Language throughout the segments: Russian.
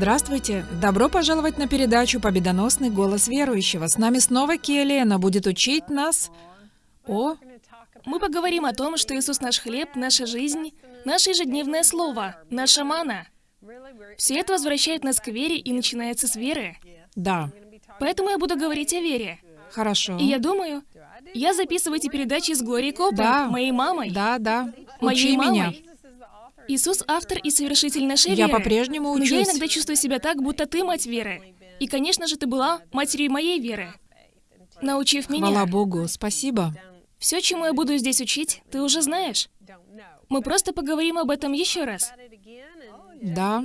Здравствуйте! Добро пожаловать на передачу «Победоносный голос верующего». С нами снова Келли, она будет учить нас о... Мы поговорим о том, что Иисус наш хлеб, наша жизнь, наше ежедневное слово, наша мана. Все это возвращает нас к вере и начинается с веры. Да. Поэтому я буду говорить о вере. Хорошо. И я думаю, я записываю эти передачи с Глорией Коппер, Да. моей мамой. Да, да. Моей Учи мамой. меня. Иисус — автор и совершитель нашей Я веры. по-прежнему Но я учусь. иногда чувствую себя так, будто ты мать веры. И, конечно же, ты была матерью моей веры, научив Хвала меня. Богу, спасибо. Все, чему я буду здесь учить, ты уже знаешь. Мы просто поговорим об этом еще раз. Да.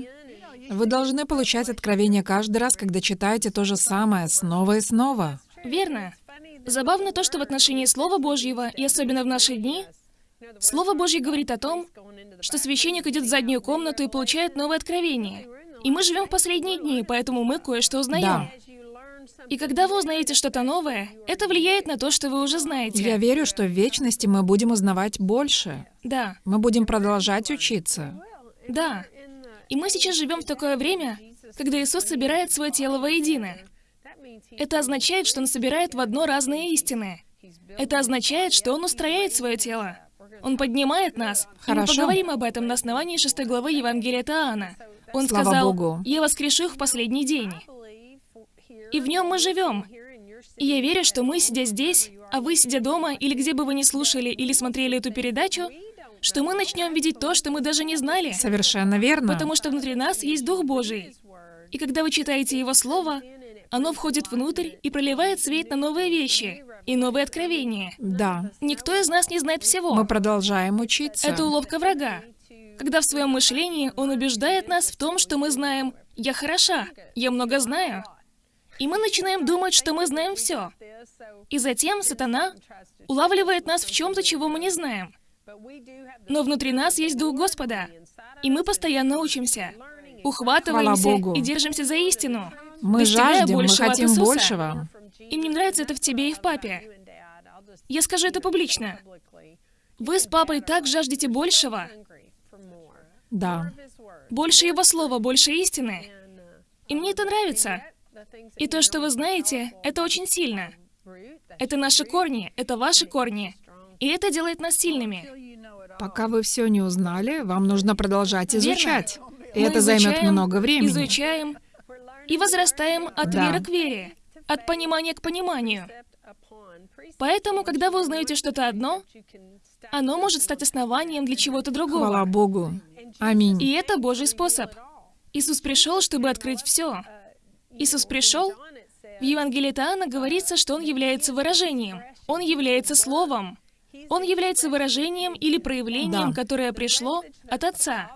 Вы должны получать откровение каждый раз, когда читаете то же самое, снова и снова. Верно. Забавно то, что в отношении Слова Божьего, и особенно в наши дни, Слово Божье говорит о том, что священник идет в заднюю комнату и получает новое откровение. И мы живем в последние дни, поэтому мы кое-что узнаем. Да. И когда вы узнаете что-то новое, это влияет на то, что вы уже знаете. Я верю, что в вечности мы будем узнавать больше. Да, Мы будем продолжать учиться. да. И мы сейчас живем в такое время, когда Иисус собирает свое тело воедино. Это означает, что Он собирает в одно разные истины. Это означает, что Он устрояет свое тело. Он поднимает нас. И мы Хорошо. поговорим об этом на основании шестой главы Евангелия от Иоанна. Он Слава сказал, Богу. «Я воскрешу их в последний день». И в нем мы живем. И я верю, что мы, сидя здесь, а вы, сидя дома, или где бы вы ни слушали или смотрели эту передачу, что мы начнем видеть то, что мы даже не знали. Совершенно верно. Потому что внутри нас есть Дух Божий. И когда вы читаете Его Слово, оно входит внутрь и проливает свет на новые вещи и новые откровения. Да. Никто из нас не знает всего. Мы продолжаем учиться. Это уловка врага. Когда в своем мышлении он убеждает нас в том, что мы знаем «я хороша», «я много знаю». И мы начинаем думать, что мы знаем все. И затем сатана улавливает нас в чем-то, чего мы не знаем. Но внутри нас есть Дух Господа, и мы постоянно учимся, ухватываемся и держимся за истину, Мы жаждем, мы хотим Иисуса. большего. И мне нравится это в тебе и в папе. Я скажу это публично. Вы с папой так жаждете большего, Да. больше его слова, больше истины. И мне это нравится. И то, что вы знаете, это очень сильно. Это наши корни, это ваши корни. И это делает нас сильными. Пока вы все не узнали, вам нужно продолжать Верно. изучать. И Мы это займет изучаем, много времени. Изучаем и возрастаем от Да. веры к вере, от понимания к пониманию. Поэтому, когда вы узнаете что-то одно, оно может стать основанием для чего-то другого. Хвала Богу. Аминь. И это Божий способ. Иисус пришел, чтобы открыть все. Иисус пришел. В Евангелии от Иоанна говорится, что Он является выражением. Он является Словом. Он является выражением или проявлением, Да. которое пришло от Отца.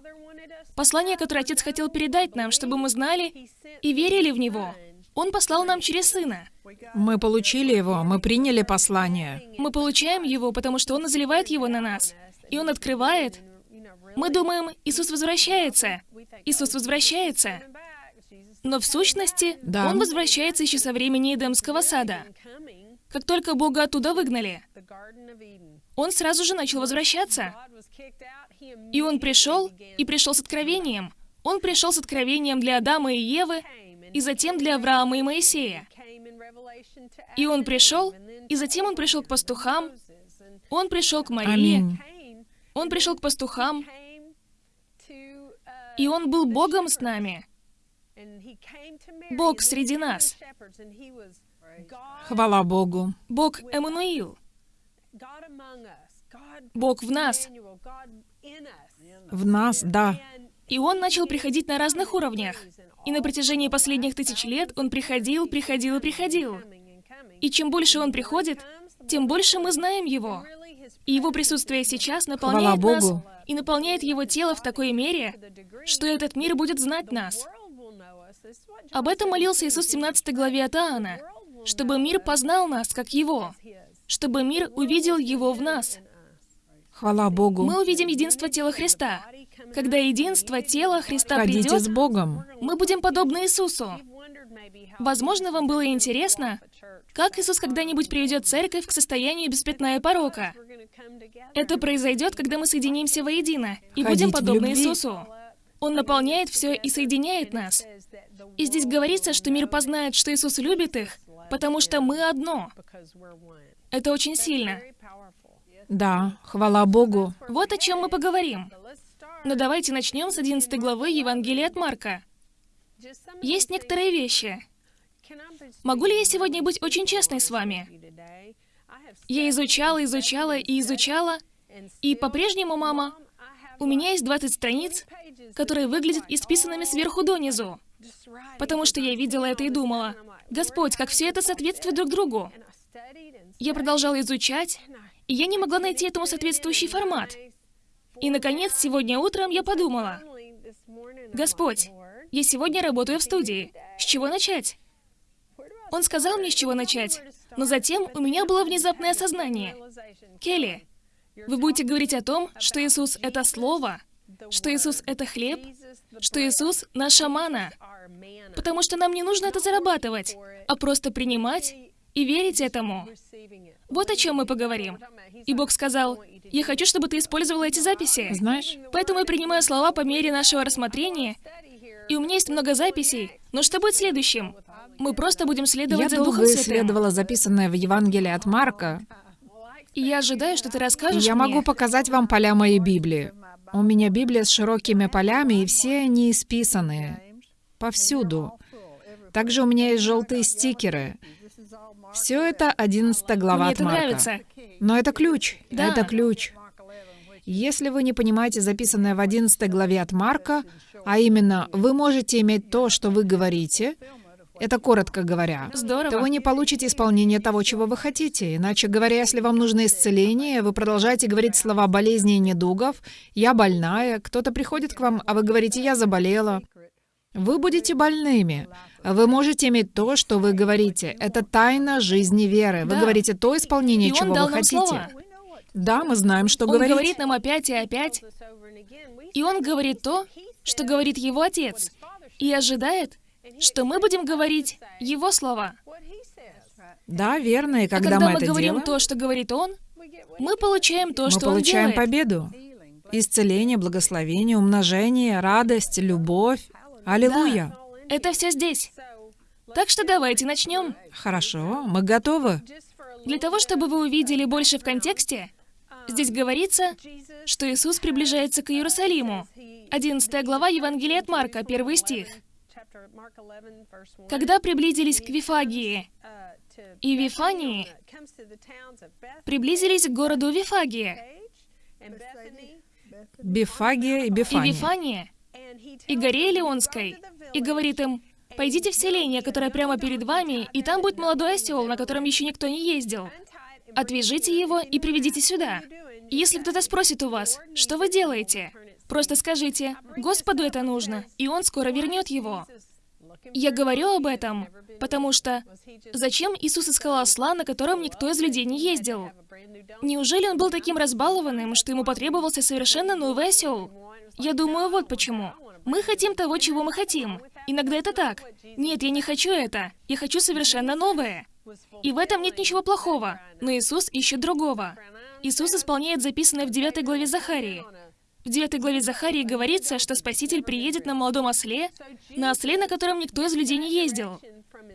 Послание, которое Отец хотел передать нам, чтобы мы знали и верили в Него. Он послал нам через Сына. Мы получили его, мы приняли послание. Мы получаем его, потому что Он изливает его на нас. И Он открывает. Мы думаем, Иисус возвращается. Иисус возвращается. Но в сущности, Да. Он возвращается еще со времени Эдемского сада. Как только Бога оттуда выгнали, Он сразу же начал возвращаться. И Он пришел, и пришел с откровением. Он пришел с откровением для Адама и Евы, и затем для Авраама и Моисея. И Он пришел, и затем Он пришел к пастухам, Он пришел к Марии, Аминь. Он пришел к пастухам, и Он был Богом с нами. Бог среди нас. Хвала Богу. Бог Эммануил. Бог в нас. В нас, да. И Он начал приходить на разных уровнях. И на протяжении последних тысяч лет Он приходил, приходил и приходил. И чем больше Он приходит, тем больше мы знаем Его. И Его присутствие сейчас наполняет Хвала нас Богу. и наполняет Его тело в такой мере, что этот мир будет знать нас. Об этом молился Иисус в 17 главе от Иоанна, чтобы мир познал нас, как Его, чтобы мир увидел Его в нас. Хвала Богу. Мы увидим единство тела Христа. Когда единство тела Христа Ходите придет, с Богом. мы будем подобны Иисусу. Возможно, вам было интересно, как Иисус когда-нибудь приведет церковь к состоянию без пятна и порока. Это произойдет, когда мы соединимся воедино и Ходить будем подобны. Иисусу. Он наполняет все и соединяет нас. И здесь говорится, что мир познает, что Иисус любит их, потому что мы одно. Это очень сильно. Да, хвала Богу. Вот о чем мы поговорим. Но давайте начнем с 11 главы Евангелия от Марка. Есть некоторые вещи. Могу ли я сегодня быть очень честной с вами? Я изучала, изучала и изучала, и по-прежнему, мама, у меня есть 20 страниц, которые выглядят исписанными сверху донизу. Потому что я видела это и думала, Господь, как все это соответствует друг другу. Я продолжала изучать, и я не могла найти этому соответствующий формат. И, наконец, сегодня утром я подумала, Господь, я сегодня работаю в студии. С чего начать? Он сказал мне, с чего начать. Но затем у меня было внезапное осознание. Келли, вы будете говорить о том, что Иисус — это Слово, что Иисус — это хлеб, что Иисус — наша мана. Потому что нам не нужно это зарабатывать, а просто принимать и верить этому. Вот о чем мы поговорим. И Бог сказал, «Я хочу, чтобы ты использовала эти записи». Знаешь, Поэтому я принимаю слова по мере нашего рассмотрения, и у меня есть много записей. Но что будет следующим? Мы просто будем следовать я за Духом Святым. исследовала записанное в Евангелии от Марка, И я ожидаю, что ты расскажешь я мне. могу показать вам поля моей Библии. У меня Библия с широкими полями, и все они исписанные. Повсюду. Также у меня есть желтые стикеры. Все это 11 глава Мне от это Марка. нравится. Но это ключ. Да. Это ключ. Если вы не понимаете записанное в 11 главе от Марка, а именно, вы можете иметь то, что вы говорите, это коротко говоря, Здорово. то вы не получите исполнение того, чего вы хотите. Иначе говоря, если вам нужно исцеление, вы продолжаете говорить слова болезни и недугов, «я больная», кто-то приходит к вам, а вы говорите «я заболела». Вы будете больными. Вы можете иметь то, что вы говорите. Это тайна жизни веры. Вы Да. говорите то исполнение, И чего он дал вы нам хотите. слова. Да, мы знаем, что Он говорить. говорит нам опять и опять, и он говорит то, что говорит его отец, и ожидает, что мы будем говорить его слова. Да, верно. И А когда, когда мы мы это говорим делаем, то, что говорит он, мы получаем то, мы что он получаем делает. победу. Исцеление, благословение, умножение, радость, любовь. Аллилуйя. Это все здесь. Так что давайте начнем. Хорошо, мы готовы. Для того, чтобы вы увидели больше в контексте, здесь говорится, что Иисус приближается к Иерусалиму. 11 глава Евангелия от Марка, 1 стих. Когда приблизились к Вифагии и Вифании, приблизились к городу Вифагия Бифагия и и Бифания. Вифания, и горе Леонской, и говорит им, «Пойдите в селение, которое прямо перед вами, и там будет молодой осел, на котором еще никто не ездил. Отвяжите его и приведите сюда. Если кто-то спросит у вас, что вы делаете, просто скажите, Господу это нужно, и Он скоро вернет его. Я говорю об этом, потому что зачем Иисус искал осла, на котором никто из людей не ездил? Неужели он был таким разбалованным, что ему потребовался совершенно новый осел? Я думаю, вот почему. Мы хотим того, чего мы хотим. Иногда это так. Нет, я не хочу это. Я хочу совершенно новое. И в этом нет ничего плохого. Но Иисус ищет другого. Иисус исполняет записанное в 9 главе Захарии. В 9 главе Захарии говорится, что Спаситель приедет на молодом осле, на осле, на котором никто из людей не ездил.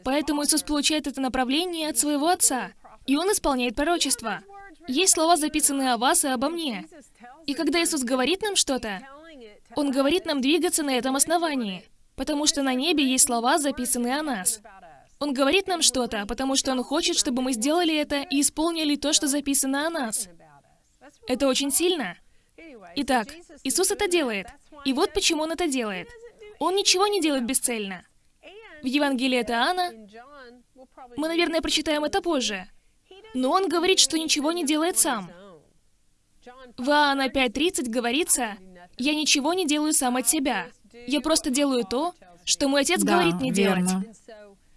Поэтому Иисус получает это направление от своего Отца, и Он исполняет пророчество. Есть слова, записанные о вас и обо мне. И когда Иисус говорит нам что-то, Он говорит нам двигаться на этом основании, потому что на небе есть слова, записанные о нас. Он говорит нам что-то, потому что Он хочет, чтобы мы сделали это и исполнили то, что записано о нас. Это очень сильно. Итак, Иисус это делает. И вот почему Он это делает. Он ничего не делает бесцельно. В Евангелии от Иоанна мы, наверное, прочитаем это позже. Но он говорит, что ничего не делает сам. В Иоанна 5.30 говорится, «Я ничего не делаю сам от себя. Я просто делаю то, что мой отец Да, говорит мне делать». верно.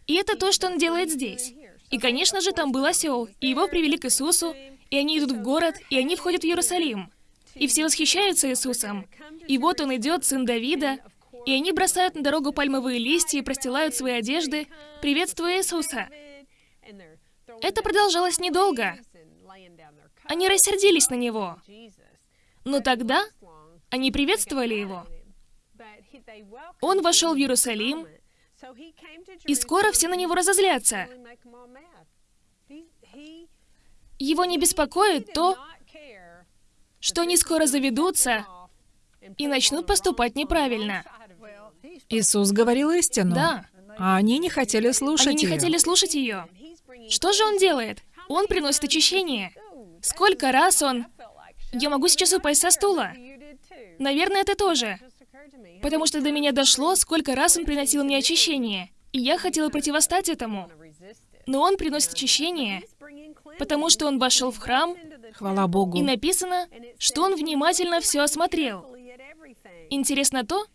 И это то, что он делает здесь. И, конечно же, там был осел, и его привели к Иисусу, и они идут в город, и они входят в Иерусалим. И все восхищаются Иисусом. И вот он идет, сын Давида, и они бросают на дорогу пальмовые листья и простилают свои одежды, приветствуя Иисуса. Это продолжалось недолго. Они рассердились на него. Но тогда они приветствовали его. Он вошел в Иерусалим, и скоро все на него разозлятся. Его не беспокоит то, что они скоро заведутся и начнут поступать неправильно. Иисус говорил истину. Да. А они не хотели слушать Они не ее. хотели слушать ее. Что же он делает? Он приносит очищение. Сколько раз он... Я могу сейчас упасть со стула. Наверное, ты тоже. Потому что до меня дошло, сколько раз он приносил мне очищение. И я хотела противостать этому. Но он приносит очищение, потому что он вошел в храм, Хвала Богу. и написано, что он внимательно все осмотрел. Интересно то,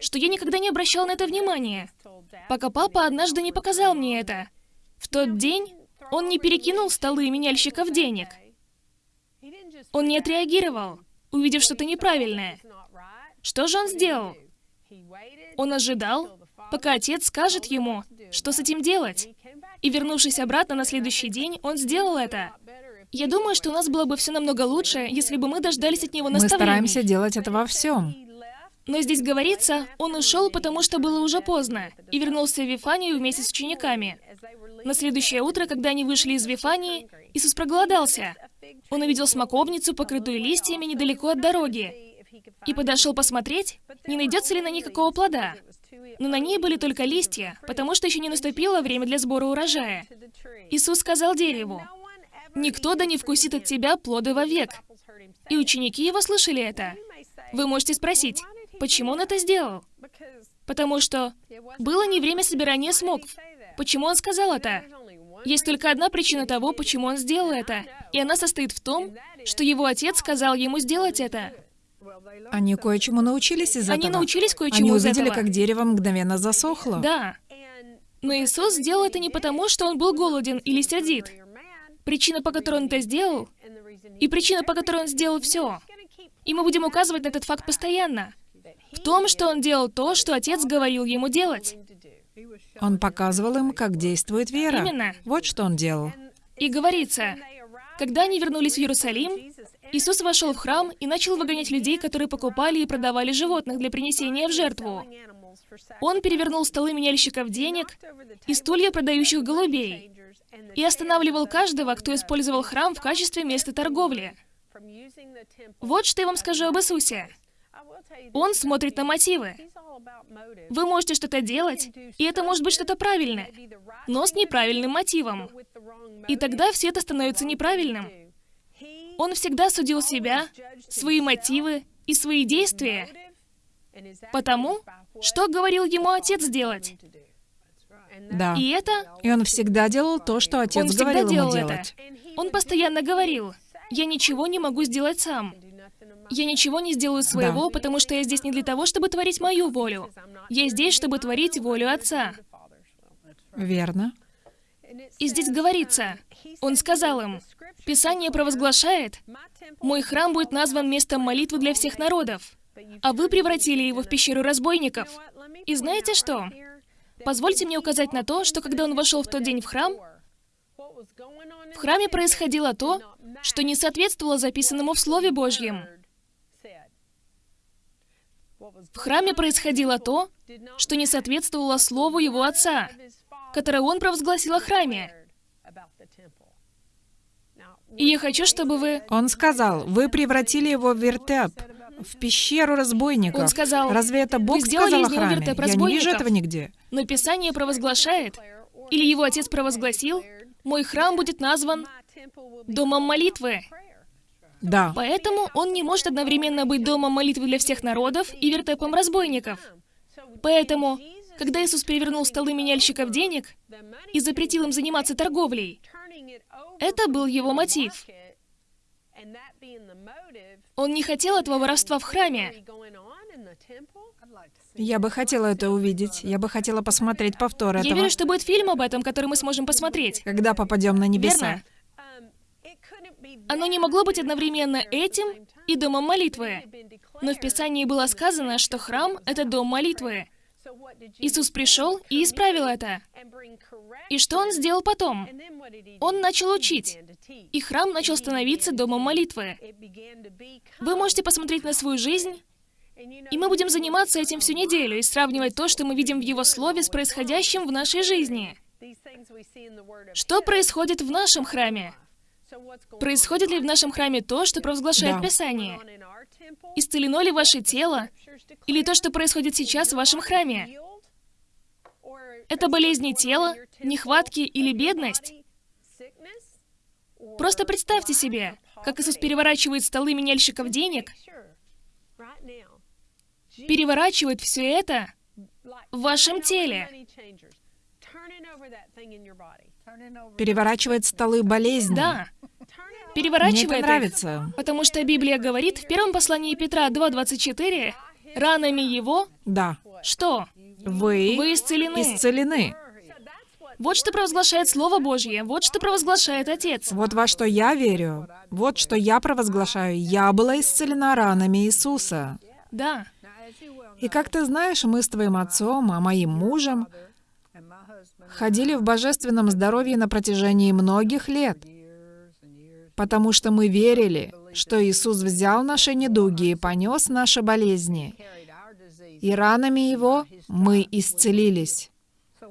что я никогда не обращал на это внимания, пока папа однажды не показал мне это. В тот день он не перекинул столы меняльщиков денег. Он не отреагировал, увидев что-то неправильное. Что же он сделал? Он ожидал, пока отец скажет ему, что с этим делать. И вернувшись обратно на следующий день, он сделал это. Я думаю, что у нас было бы все намного лучше, если бы мы дождались от него Мы наставлений. стараемся делать это во всем. Но здесь говорится, он ушел, потому что было уже поздно, и вернулся в Вифанию вместе с учениками. На следующее утро, когда они вышли из Вифании, Иисус проголодался. Он увидел смоковницу, покрытую листьями, недалеко от дороги, и подошел посмотреть, не найдется ли на ней какого плода. Но на ней были только листья, потому что еще не наступило время для сбора урожая. Иисус сказал дереву, «Никто да не вкусит от тебя плоды вовек». И ученики его слышали это. Вы можете спросить, почему он это сделал? Потому что было не время собирания смокв. Почему он сказал это? Есть только одна причина того, почему он сделал это, и она состоит в том, что его отец сказал ему сделать это. Они кое-чему научились из Они этого. научились Они кое-чему из увидели, этого. как дерево мгновенно засохло. Да. Но Иисус сделал это не потому, что он был голоден или сердит. Причина, по которой он это сделал, и причина, по которой он сделал все. И мы будем указывать на этот факт постоянно. В том, что он делал то, что отец говорил ему делать. Он показывал им, как действует вера. Именно. Вот что он делал. И говорится, когда они вернулись в Иерусалим, Иисус вошел в храм и начал выгонять людей, которые покупали и продавали животных для принесения в жертву. Он перевернул столы меняльщиков денег и стулья продающих голубей и останавливал каждого, кто использовал храм в качестве места торговли. Вот что я вам скажу об Иисусе. Он смотрит на мотивы. Вы можете что-то делать, и это может быть что-то правильное, но с неправильным мотивом. И тогда все это становится неправильным. Он всегда судил себя, свои мотивы и свои действия потому, что говорил ему отец делать. Да. И это И он всегда делал то, что отец он всегда говорил ему делал это. делать. Он постоянно говорил, я ничего не могу сделать сам. Я ничего не сделаю своего, потому что я здесь не для того, чтобы творить мою волю. Я здесь, чтобы творить волю Отца. Верно. И здесь говорится, он сказал им, Писание провозглашает, «Мой храм будет назван местом молитвы для всех народов, а вы превратили его в пещеру разбойников». И знаете что? Позвольте мне указать на то, что когда он вошел в тот день в храм, в храме происходило то, что не соответствовало записанному в Слове Божьем. В храме происходило то, что не соответствовало Слову его отца, которое он провозгласил о храме. И я хочу, чтобы вы... Он сказал, вы превратили его в вертеп, в пещеру разбойников. Он сказал, Разве это Бог «Вы сделали сказал из него вертеп Я не вижу разбойников». этого нигде. Но Писание провозглашает, или его отец провозгласил, «Мой храм будет назван домом молитвы». Да. Поэтому он не может одновременно быть домом молитвы для всех народов и вертепом разбойников. Поэтому, когда Иисус перевернул столы меняльщиков денег и запретил им заниматься торговлей, это был его мотив. Он не хотел этого воровства в храме. Я бы хотела это увидеть. Я бы хотела посмотреть повтор Я этого. верю, что будет фильм об этом, который мы сможем посмотреть. Когда попадем на небеса. Верно. Оно не могло быть одновременно этим и домом молитвы. Но в Писании было сказано, что храм — это дом молитвы. Иисус пришел и исправил это. И что Он сделал потом? Он начал учить, и храм начал становиться домом молитвы. Вы можете посмотреть на свою жизнь, и мы будем заниматься этим всю неделю и сравнивать то, что мы видим в Его Слове, с происходящим в нашей жизни. Что происходит в нашем храме? Происходит ли в нашем храме то, что провозглашает Да. Писание? Исцелено ли ваше тело? Или то, что происходит сейчас в вашем храме? Это болезни тела, нехватки или бедность? Просто представьте себе, как Иисус переворачивает столы меняльщиков денег, переворачивает все это в вашем теле. Переворачивает столы болезни. Да, Мне это переворачивает их. нравится. Потому что Библия говорит в первом послании Петра 2.24, «Ранами его Да. что? Вы, Вы исцелены». исцелены. Вот что провозглашает Слово Божье, вот что провозглашает Отец. Вот во что я верю. Вот что я провозглашаю. Я была исцелена ранами Иисуса. Да, И как ты знаешь, мы с твоим отцом, а моим мужем ходили в божественном здоровье на протяжении многих лет, потому что мы верили, что Иисус взял наши недуги и понес наши болезни, и ранами Его мы исцелились.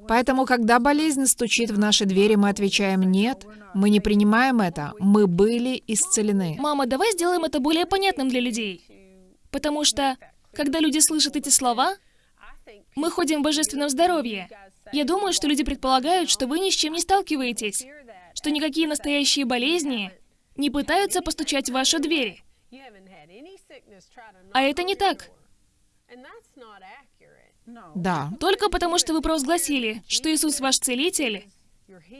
Поэтому, когда болезнь стучит в наши двери, мы отвечаем «нет», мы не принимаем это, мы были исцелены. мама, давай сделаем это более понятным для людей. Потому что, когда люди слышат эти слова, мы ходим в божественном здоровье. Я думаю, что люди предполагают, что вы ни с чем не сталкиваетесь, что никакие настоящие болезни не пытаются постучать в вашу дверь. А это не так. Да. Только потому, что вы провозгласили, что Иисус ваш целитель,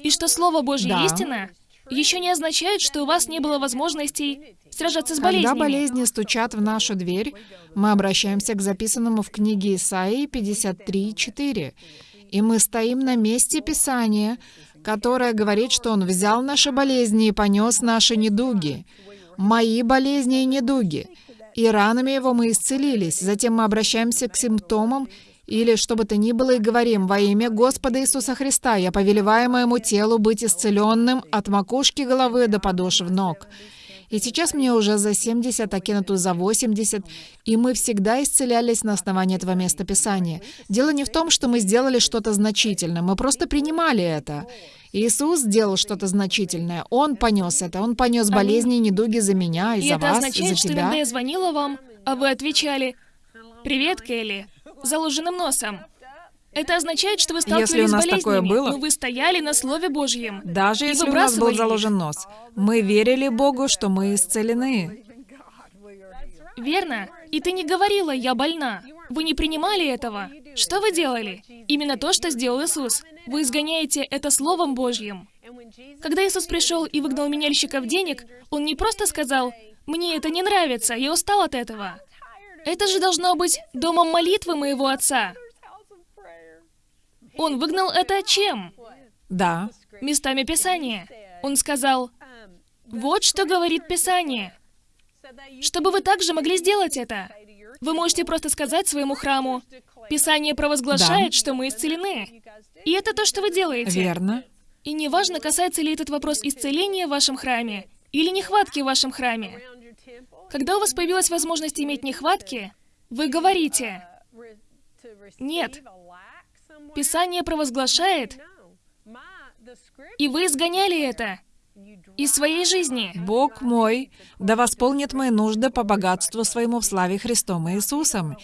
и что Слово Божье Да. истина, еще не означает, что у вас не было возможностей сражаться с Когда болезнями. болезни стучат в нашу дверь, мы обращаемся к записанному в книге Исаии 53.4. И мы стоим на месте Писания, которое говорит, что Он взял наши болезни и понес наши недуги. Мои болезни и недуги. И ранами Его мы исцелились. Затем мы обращаемся к симптомам или что бы то ни было и говорим, во имя Господа Иисуса Христа, я повелеваю моему телу быть исцеленным от макушки головы до подошв ног. И сейчас мне уже за 70, а Кеннету за 80, и мы всегда исцелялись на основании этого места Писания. Дело не в том, что мы сделали что-то значительное, мы просто принимали это. Иисус сделал что-то значительное. Он понес это. Он понес болезни и недуги за меня и, И за это вас, и означает, за что тебя. иногда я звонила вам, а вы отвечали «Привет, Келли», заложенным носом. Это означает, что вы сталкивались Если у нас с болезнями, такое было- но вы стояли на Слове Божьем. Даже если у нас был заложен нос. Мы верили Богу, что мы исцелены. Верно. И ты не говорила «я больна». Вы не принимали этого. Что вы делали? Именно то, что сделал Иисус. Вы изгоняете это Словом Божьим. Когда Иисус пришел и выгнал меняльщиков денег, Он не просто сказал «мне это не нравится, я устал от этого». Это же должно быть домом молитвы моего Отца. Он выгнал это чем? Да. Местами Писания. Он сказал, вот что говорит Писание. Чтобы вы также могли сделать это. Вы можете просто сказать своему храму, Писание провозглашает, Да. что мы исцелены. И это то, что вы делаете. Верно. И неважно, касается ли этот вопрос исцеления в вашем храме или нехватки в вашем храме. Когда у вас появилась возможность иметь нехватки, вы говорите, Нет. Писание провозглашает, и вы изгоняли это из своей жизни. Бог мой, да восполнит мои нужды по богатству своему в славе Христом Иисусом.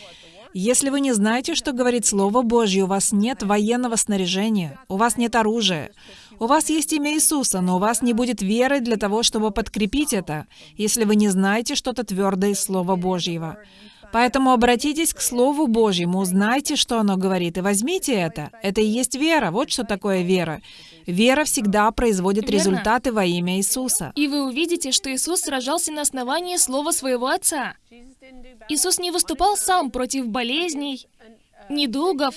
Если вы не знаете, что говорит Слово Божье, у вас нет военного снаряжения, у вас нет оружия. У вас есть имя Иисуса, но у вас не будет веры для того, чтобы подкрепить это, если вы не знаете что-то твердое из Слова Божьего. Поэтому обратитесь к Слову Божьему, узнайте, что оно говорит, и возьмите это. Это и есть вера. Вот что такое вера. Вера всегда производит Верно. результаты во имя Иисуса. И вы увидите, что Иисус сражался на основании слова своего Отца. Иисус не выступал сам против болезней, недугов,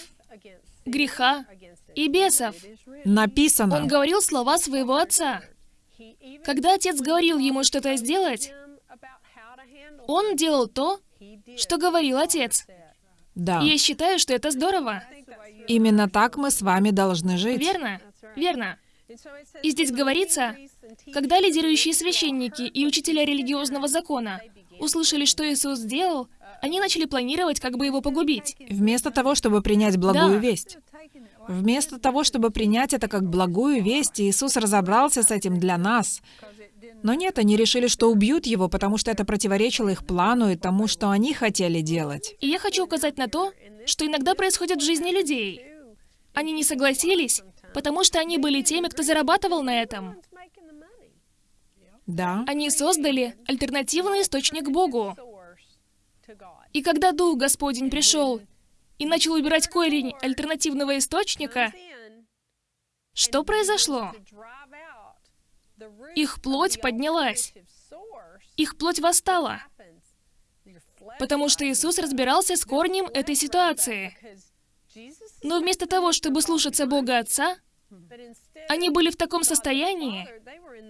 греха и бесов. Написано. Он говорил слова своего Отца. Когда Отец говорил ему что-то сделать, он делал то, что говорил Отец. Да. И я считаю, что это здорово. Именно так мы с вами должны жить. Верно? Верно. И здесь говорится, когда лидирующие священники и учителя религиозного закона услышали, что Иисус сделал, они начали планировать, как бы его погубить. Вместо того, чтобы принять благую Да. весть. Вместо того, чтобы принять это как благую весть, Иисус разобрался с этим для нас. Но нет, они решили, что убьют его, потому что это противоречило их плану и тому, что они хотели делать. И я хочу указать на то, что иногда происходит в жизни людей. Они не согласились, потому что они были теми, кто зарабатывал на этом. Да. Они создали альтернативный источник Богу. И когда Дух Господень пришел и начал убирать корень альтернативного источника, что произошло? Их плоть поднялась. Их плоть восстала. Потому что Иисус разбирался с корнем этой ситуации. Но вместо того, чтобы слушаться Бога Отца, они были в таком состоянии,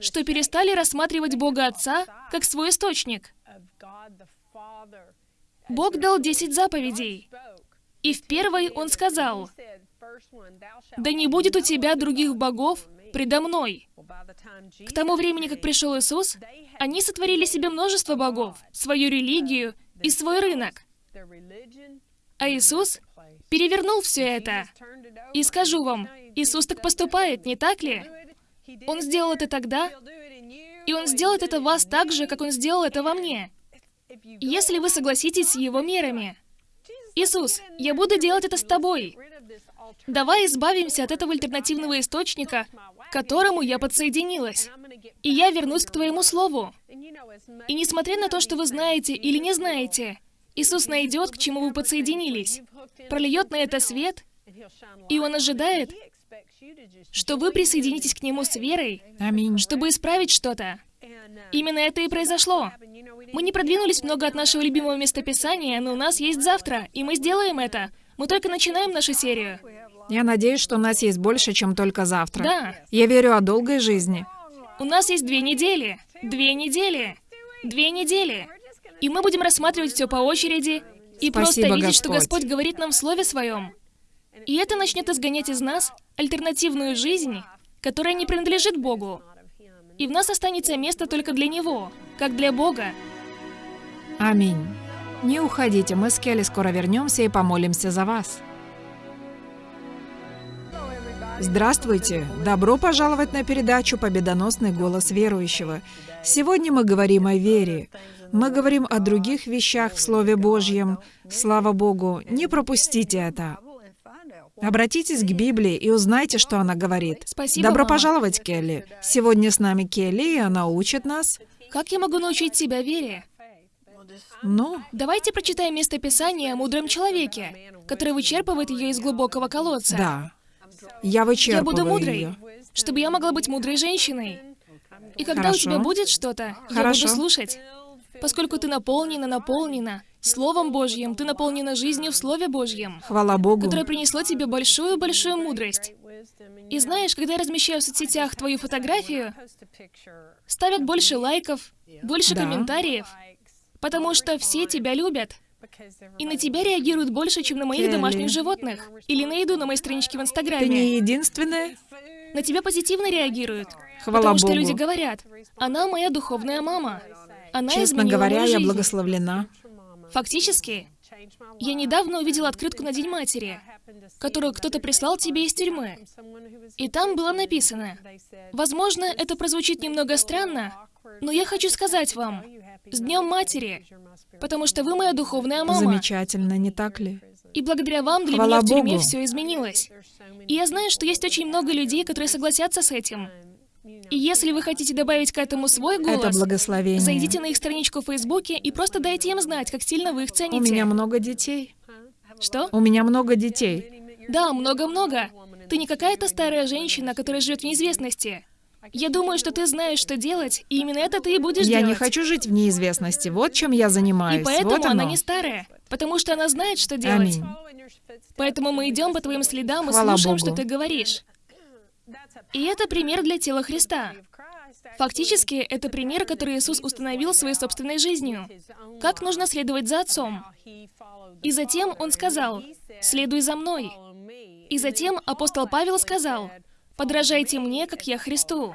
что перестали рассматривать Бога Отца как свой источник. Бог дал 10 заповедей. И в первой Он сказал, «Да не будет у тебя других богов предо мной». К тому времени, как пришел Иисус, они сотворили себе множество богов, свою религию и свой рынок. А Иисус перевернул все это. И скажу вам, Иисус так поступает, не так ли? Он сделал это тогда, и Он сделает это вас так же, как Он сделал это во мне. Если вы согласитесь с Его мерами. Иисус, я буду делать это с тобой. Давай избавимся от этого альтернативного источника, к которому я подсоединилась. И я вернусь к Твоему Слову. И несмотря на то, что вы знаете или не знаете, Иисус найдет, к чему вы подсоединились, прольет на это свет, и Он ожидает, что вы присоединитесь к Нему с верой, Аминь. чтобы исправить что-то. Именно это и произошло. Мы не продвинулись много от нашего любимого местописания, но у нас есть завтра, и мы сделаем это. Мы только начинаем нашу серию. Я надеюсь, что у нас есть больше, чем только завтра. Да. Я верю о долгой жизни. У нас есть две недели. Две недели. Две недели. И мы будем рассматривать все по очереди и просто Спасибо, видеть, что Господь. Господь говорит нам в Слове Своем. И это начнет изгонять из нас альтернативную жизнь, которая не принадлежит Богу. И в нас останется место только для Него, как для Бога. Аминь. Не уходите, мы с Келли скоро вернемся и помолимся за вас. Здравствуйте! Добро пожаловать на передачу «Победоносный голос верующего». Сегодня мы говорим о вере. Мы говорим о других вещах в Слове Божьем. Слава Богу, не пропустите это. Обратитесь к Библии и узнайте, что она говорит. Спасибо, Добро мама. пожаловать, Келли. Сегодня с нами Келли, и она учит нас. Как я могу научить себя вере? Ну, Давайте прочитаем место Писания о мудром человеке, который вычерпывает ее из глубокого колодца. да. Я Я вычерпываю буду мудрой, ее. чтобы я могла быть мудрой женщиной. И когда Хорошо. у тебя будет что-то, я буду слушать. Поскольку ты наполнена, наполнена Словом Божьим, ты наполнена жизнью в Слове Божьем, Хвала Богу. которое принесло тебе большую-большую мудрость. И знаешь, когда я размещаю в соцсетях твою фотографию, ставят больше лайков, больше Да. комментариев, потому что все тебя любят. И на тебя реагируют больше, чем на моих Келли. домашних животных. Или на еду на моей страничке в Ты Инстаграме. не единственная? На тебя позитивно реагируют. Хвала потому что Богу. люди говорят, она моя духовная мама. Она Честно говоря, я жизнь». благословлена. Фактически, я недавно увидела открытку на День матери, которую кто-то прислал тебе из тюрьмы. И там было написано, возможно, это прозвучит немного странно, но я хочу сказать вам, с Днем Матери, потому что вы моя духовная мама. Замечательно, не так ли? И благодаря вам для Хвала меня в тюрьме Богу. все изменилось. И я знаю, что есть очень много людей, которые согласятся с этим. И если вы хотите добавить к этому свой голос, Это благословение. зайдите на их страничку в Фейсбуке и просто дайте им знать, как сильно вы их цените. У меня много детей. Что? У меня много детей. Да, много-много. Ты не какая-то старая женщина, которая живет в неизвестности. Я думаю, что ты знаешь, что делать, и именно это ты и будешь Я делать. не хочу жить в неизвестности. Вот чем я занимаюсь. И поэтому вот она не старая, потому что она знает, что делать. Аминь. Поэтому мы идем по твоим следам и Хвала слушаем, Богу. что ты говоришь. И это пример для тела Христа. Фактически, это пример, который Иисус установил своей собственной жизнью. Как нужно следовать за Отцом. И затем Он сказал, «Следуй за мной». И затем апостол Павел сказал, «Подражайте мне, как я Христу».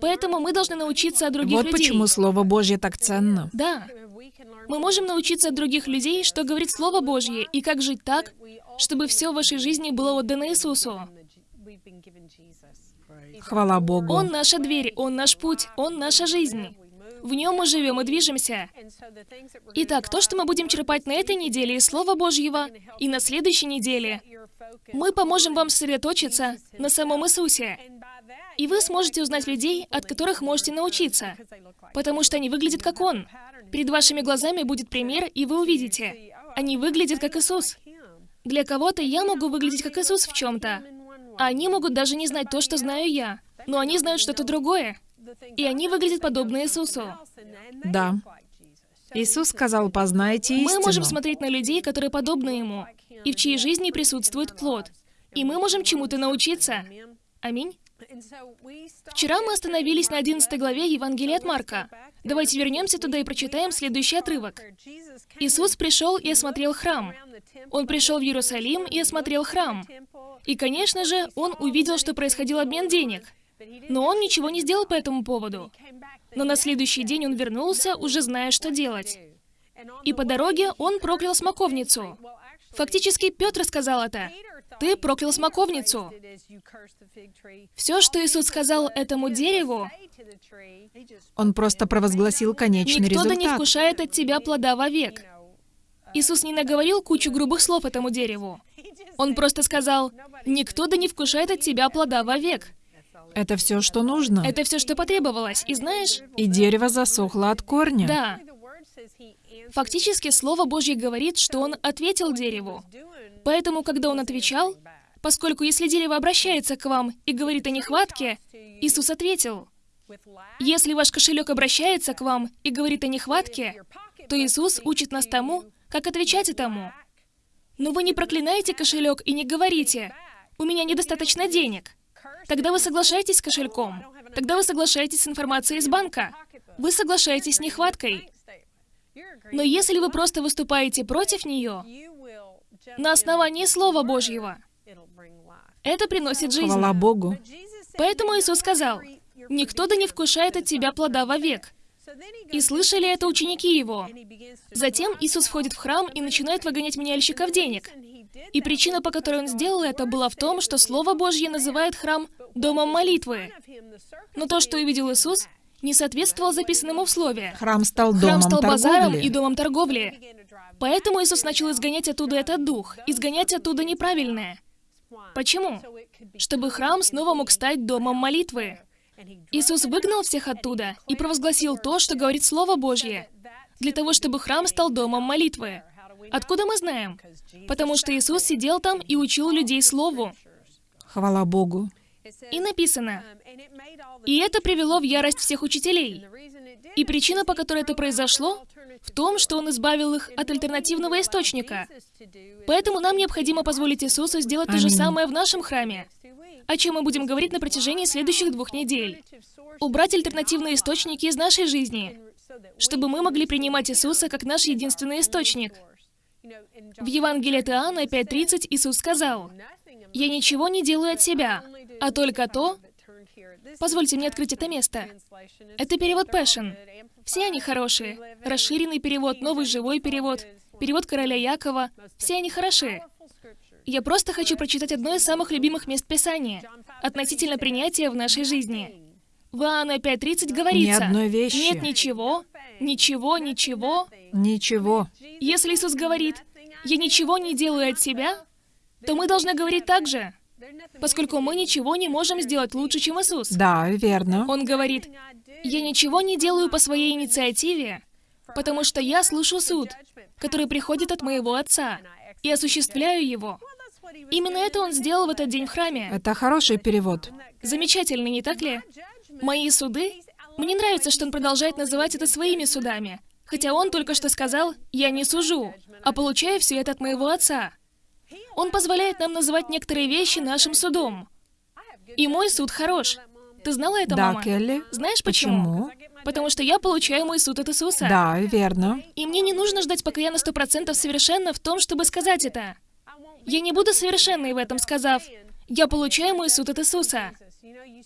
Поэтому мы должны научиться от других вот людей. почему Слово Божье так ценно. Да. Мы можем научиться от других людей, что говорит Слово Божье, и как жить так, чтобы все в вашей жизни было отдано Иисусу. Хвала Богу. Он наша дверь, Он наш путь, Он наша жизнь. В нем мы живем и движемся. Итак, то, что мы будем черпать на этой неделе из Слова Божьего и на следующей неделе, мы поможем вам сосредоточиться на самом Иисусе. И вы сможете узнать людей, от которых можете научиться, потому что они выглядят как Он. Перед вашими глазами будет пример, и вы увидите. Они выглядят как Иисус. Для кого-то я могу выглядеть как Иисус в чем-то, они могут даже не знать то, что знаю я, но они знают что-то другое, и они выглядят подобно Иисусу. Да. Иисус сказал, познайте истину. Мы можем смотреть на людей, которые подобны Ему, и в чьей жизни присутствует плод. И мы можем чему-то научиться. Аминь. Вчера мы остановились на 11 главе Евангелия от Марка. Давайте вернемся туда и прочитаем следующий отрывок. Иисус пришел и осмотрел храм. Он пришел в Иерусалим и осмотрел храм. И, конечно же, он увидел, что происходил обмен денег. Но он ничего не сделал по этому поводу. Но на следующий день он вернулся, уже зная, что делать. И по дороге он проклял смоковницу. Фактически Петр сказал это. «Ты проклял смоковницу». Все, что Иисус сказал этому дереву, Он просто провозгласил конечный «Никто да не результат. вкушает от тебя плода вовек». Иисус не наговорил кучу грубых слов этому дереву. Он просто сказал, «Никто да не вкушает от тебя плода вовек». Это все, что нужно. Это все, что потребовалось. И знаешь, И дерево засохло от корня. да, фактически Слово Божье говорит, что он ответил дереву. Поэтому, когда он отвечал, поскольку если дерево обращается к вам и говорит о нехватке, Иисус ответил. Если ваш кошелек обращается к вам и говорит о нехватке, то Иисус учит нас тому, как отвечать этому. Но вы не проклинаете кошелек и не говорите, «У меня недостаточно денег». Тогда вы соглашаетесь с кошельком. Тогда вы соглашаетесь с информацией из банка. Вы соглашаетесь с нехваткой. Но если вы просто выступаете против нее, на основании Слова Божьего, это приносит жизнь. Хвала Богу. Поэтому Иисус сказал, «Никто да не вкушает от тебя плода вовек». И слышали это ученики Его. Затем Иисус входит в храм и начинает выгонять меняльщиков денег. И причина, по которой Он сделал это, была в том, что Слово Божье называет храм «домом молитвы». Но то, что увидел Иисус, не соответствовало записанному в Слове. Храм стал Храм домом стал базаром торговли. и домом торговли. Поэтому Иисус начал изгонять оттуда этот дух, изгонять оттуда неправильное. Почему? Чтобы храм снова мог стать домом молитвы. Иисус выгнал всех оттуда и провозгласил то, что говорит Слово Божье, для того, чтобы храм стал домом молитвы. Откуда мы знаем? Потому что Иисус сидел там и учил людей Слову. Хвала Богу. И написано, «И это привело в ярость всех учителей». И причина, по которой это произошло, в том, что Он избавил их от альтернативного источника. Поэтому нам необходимо позволить Иисусу сделать то же Аминь. самое в нашем храме, о чем мы будем говорить на протяжении следующих двух недель. Убрать альтернативные источники из нашей жизни, чтобы мы могли принимать Иисуса как наш единственный источник. В Евангелии от Иоанна 5.30 Иисус сказал, «Я ничего не делаю от себя, а только то...» Позвольте мне открыть это место. Это перевод Passion. Все они хорошие. Расширенный перевод, новый живой перевод, перевод короля Якова. Все они хороши. Я просто хочу прочитать одно из самых любимых мест Писания относительно принятия в нашей жизни. В Иоанна 5.30 говорится, Ни одной вещи. «Нет ничего, ничего, ничего». Ничего. Если Иисус говорит, «Я ничего не делаю от себя», то мы должны говорить так же, поскольку мы ничего не можем сделать лучше, чем Иисус. Да, верно. Он говорит, «Я ничего не делаю по своей инициативе, потому что я слышу суд, который приходит от моего Отца, и осуществляю его». Именно это он сделал в этот день в храме. Это хороший перевод. Замечательно, не так ли? Мои суды? Мне нравится, что он продолжает называть это своими судами. Хотя он только что сказал, я не сужу, а получаю все это от моего отца. Он позволяет нам называть некоторые вещи нашим судом. И мой суд хорош. Ты знала это, Да, мама? Келли. Знаешь почему? Почему? Потому что я получаю мой суд от Иисуса. Да, верно. И мне не нужно ждать, пока я на сто процентов совершенна в том, чтобы сказать это. Я не буду совершенной в этом, сказав, «Я получаю мой суд от Иисуса».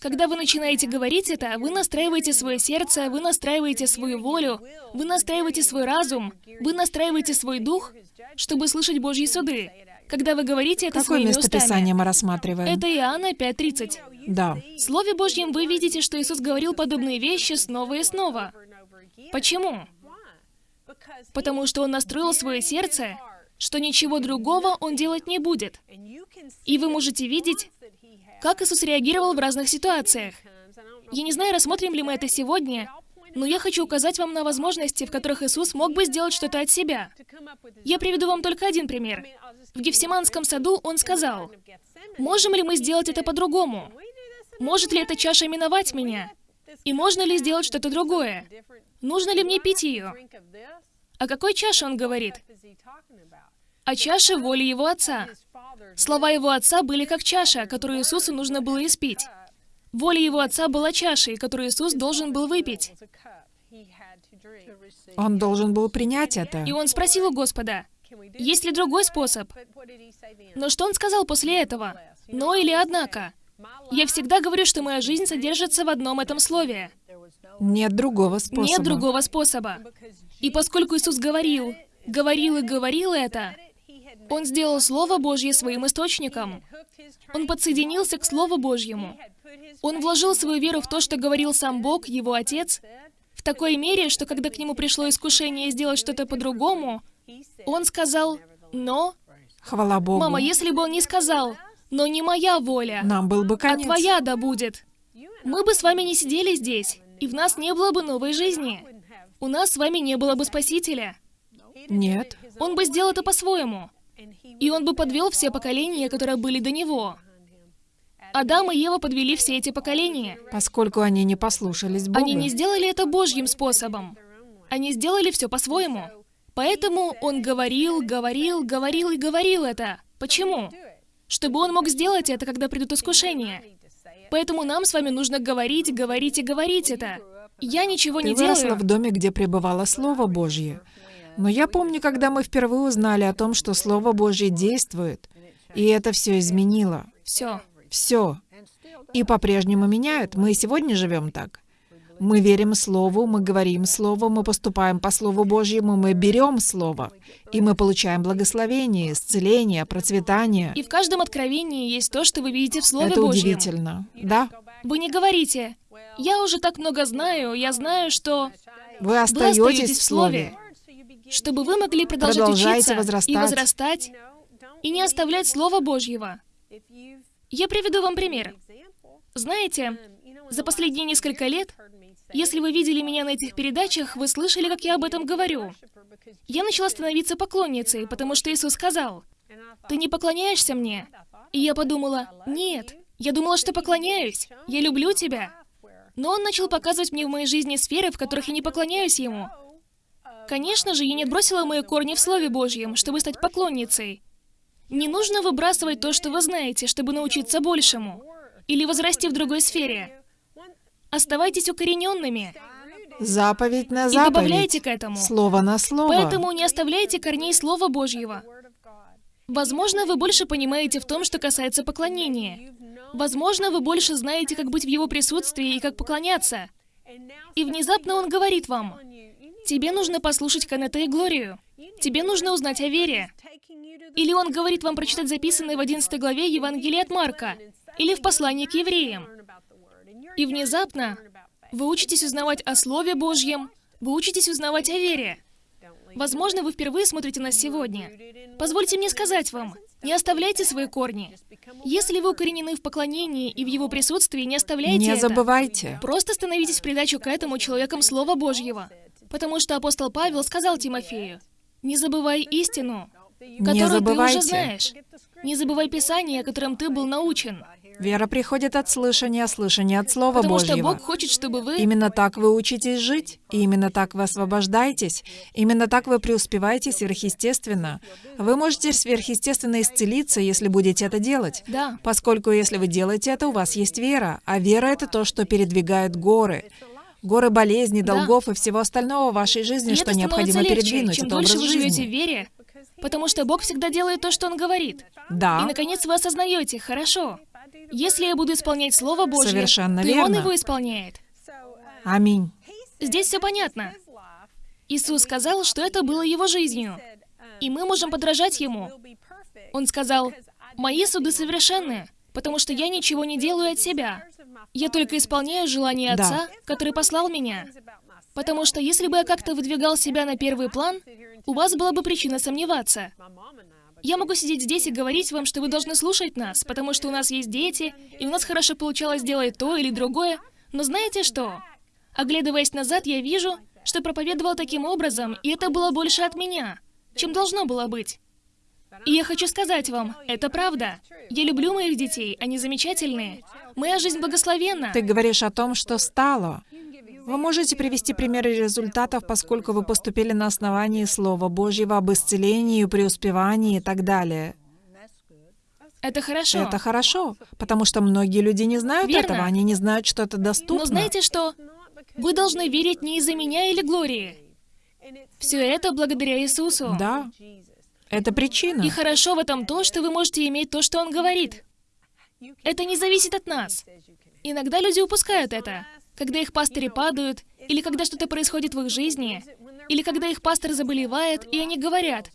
Когда вы начинаете говорить это, вы настраиваете свое сердце, вы настраиваете свою волю, вы настраиваете свой разум, вы настраиваете свой дух, чтобы слышать Божьи суды. Когда вы говорите это Какое своими местописание устами. мы рассматриваем? Это Иоанна 5.30. Да. В Слове Божьем вы видите, что Иисус говорил подобные вещи снова и снова. Почему? Потому что Он настроил свое сердце, что ничего другого Он делать не будет. И вы можете видеть, как Иисус реагировал в разных ситуациях. Я не знаю, рассмотрим ли мы это сегодня, но я хочу указать вам на возможности, в которых Иисус мог бы сделать что-то от себя. Я приведу вам только один пример. В Гефсиманском саду Он сказал, «Можем ли мы сделать это по-другому? Может ли эта чаша миновать меня? И можно ли сделать что-то другое? Нужно ли мне пить ее?» О какой чаше Он говорит? О чаше воли Его Отца. Слова Его Отца были как чаша, которую Иисусу нужно было испить. Воля Его Отца была чашей, которую Иисус должен был выпить. Он должен был принять это. И Он спросил у Господа, есть ли другой способ? Но что Он сказал после этого? Но или однако? Я всегда говорю, что моя жизнь содержится в одном этом слове. Нет другого способа. Нет другого способа. И поскольку Иисус говорил, говорил и говорил это, Он сделал Слово Божье своим источником. Он подсоединился к Слову Божьему. Он вложил свою веру в то, что говорил сам Бог, Его Отец, в такой мере, что когда к нему пришло искушение сделать что-то по-другому, он сказал «но». Хвала Богу. Мама, если бы он не сказал «но не моя воля, Нам был бы а конец. твоя да будет», мы бы с вами не сидели здесь, и в нас не было бы новой жизни. У нас с вами не было бы Спасителя. Нет. Он бы сделал это по-своему. И он бы подвел все поколения, которые были до него. Адам и Ева подвели все эти поколения. Поскольку они не послушались Бога. Они не сделали это Божьим способом. Они сделали все по-своему. Поэтому он говорил, говорил, говорил и говорил это. Почему? Чтобы он мог сделать это, когда придут искушения. Поэтому нам с вами нужно говорить, говорить и говорить это. Я ничего Ты не выросла делаю. в доме, где пребывало Слово Божье. Но я помню, когда мы впервые узнали о том, что Слово Божье действует, и это все изменило. Все. Все. И по-прежнему меняет. Мы и сегодня живем так. Мы верим Слову, мы говорим Слово, мы поступаем по Слову Божьему, мы берем Слово, и мы получаем благословение, исцеление, процветание. И в каждом откровении есть то, что вы видите в Слове Это Божьем. удивительно. Да, Вы не говорите, я уже так много знаю, я знаю, что... вы Вы остаетесь остаетесь в Слове. Чтобы вы могли продолжать Продолжайте учиться возрастать. и возрастать, и не оставлять Слово Божьего. Я приведу вам пример. Знаете, за последние несколько лет, если вы видели меня на этих передачах, вы слышали, как я об этом говорю. Я начала становиться поклонницей, потому что Иисус сказал, «Ты не поклоняешься мне?» И я подумала, «Нет, я думала, что поклоняюсь. Я люблю тебя». Но Он начал показывать мне в моей жизни сферы, в которых я не поклоняюсь Ему. Конечно же, я не отбросила мои корни в Слове Божьем, чтобы стать поклонницей. Не нужно выбрасывать то, что вы знаете, чтобы научиться большему. Или возрасти в другой сфере. Оставайтесь укорененными Заповедь на и заповедь. добавляйте к этому. Слово на слово. Поэтому не оставляйте корней Слова Божьего. Возможно, вы больше понимаете в том, что касается поклонения. Возможно, вы больше знаете, как быть в Его присутствии и как поклоняться. И внезапно Он говорит вам, «Тебе нужно послушать Канета и Глорию. Тебе нужно узнать о вере». Или Он говорит вам прочитать записанное в 11 главе Евангелия от Марка, или в послании к евреям. И внезапно вы учитесь узнавать о Слове Божьем, вы учитесь узнавать о вере. Возможно, вы впервые смотрите нас сегодня. Позвольте мне сказать вам, не оставляйте свои корни. Если вы укоренены в поклонении и в его присутствии, не оставляйте Не это. забывайте. Просто становитесь в придачу к этому человеком Слова Божьего. Потому что апостол Павел сказал Тимофею, «Не забывай истину, которую ты уже знаешь. Не забывай Писание, которым ты был научен». Вера приходит от слышания, слышания от Слова Потому Божьего. что Бог хочет, чтобы вы... Именно так вы учитесь жить, и именно так вы освобождаетесь, именно так вы преуспеваете сверхъестественно. Вы можете сверхъестественно исцелиться, если будете это делать. Да. Поскольку если вы делаете это, у вас есть вера, а вера — это то, что передвигает горы. Горы болезней, Да. долгов и всего остального в вашей жизни, И что необходимо легче, передвинуть. чем это дольше образ вы живете в жизни. вере, потому что Бог всегда делает то, что Он говорит. Да. И, наконец, вы осознаете, хорошо, если я буду исполнять Слово Божье, Совершенно то и Он верно. его исполняет. Аминь. Здесь все понятно. Иисус сказал, что это было Его жизнью, и мы можем подражать Ему. Он сказал, «Мои суды совершенны, потому что я ничего не делаю от себя. Я только исполняю желание Да. Отца, который послал меня. Потому что если бы я как-то выдвигал себя на первый план, у вас была бы причина сомневаться. Я могу сидеть здесь и говорить вам, что вы должны слушать нас, потому что у нас есть дети, и у нас хорошо получалось делать то или другое. Но знаете что? Оглядываясь назад, я вижу, что проповедовал таким образом, и это было больше от меня, чем должно было быть. И я хочу сказать вам, это правда. Я люблю моих детей, они замечательные. Моя жизнь благословенна. Ты говоришь о том, что стало. Вы можете привести примеры результатов, поскольку вы поступили на основании Слова Божьего об исцелении, преуспевании и так далее. Это хорошо. Это хорошо, потому что многие люди не знают Верно. этого, они не знают, что это доступно. Но знаете что? Вы должны верить не из-за меня или Глории. Все это благодаря Иисусу. Да, это причина. И хорошо в этом то, что вы можете иметь то, что Он говорит. Это не зависит от нас. Иногда люди упускают это. Когда их пастыри падают, или когда что-то происходит в их жизни, или когда их пастор заболевает, и они говорят,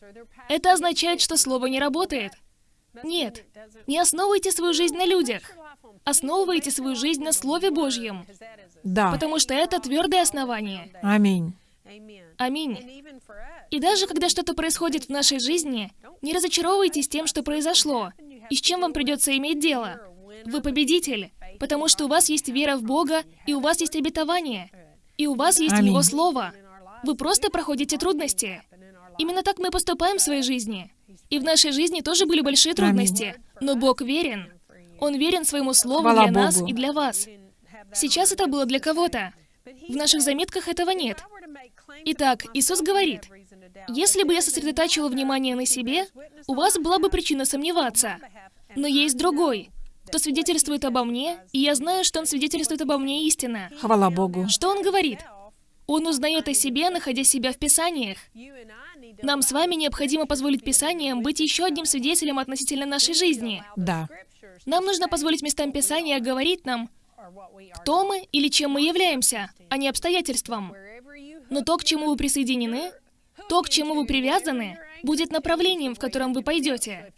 это означает, что слово не работает. Нет, не основывайте свою жизнь на людях. Основывайте свою жизнь на Слове Божьем, Да. потому что это твердое основание. Аминь. Аминь. И даже когда что-то происходит в нашей жизни, не разочаровывайтесь тем, что произошло, и с чем вам придется иметь дело. Вы победитель, потому что у вас есть вера в Бога, и у вас есть обетование, и у вас есть Аминь. Его Слово. Вы просто проходите трудности. Именно так мы поступаем в своей жизни. И в нашей жизни тоже были большие трудности. Но Бог верен. Он верен своему Слову Хвала для нас Богу. и для вас. Сейчас это было для кого-то. В наших заметках этого нет. Итак, Иисус говорит, если бы я сосредотачивал внимание на себе, у вас была бы причина сомневаться. Но есть другой, кто свидетельствует обо мне, и я знаю, что он свидетельствует обо мне истинно. Хвала Богу. Что он говорит? Он узнает о себе, находя себя в Писаниях. Нам с вами необходимо позволить Писаниям быть еще одним свидетелем относительно нашей жизни. Да. Нам нужно позволить местам Писания говорить нам, кто мы или чем мы являемся, а не обстоятельствам. Но то, к чему вы присоединены, то, к чему вы привязаны, будет направлением, в котором вы пойдете.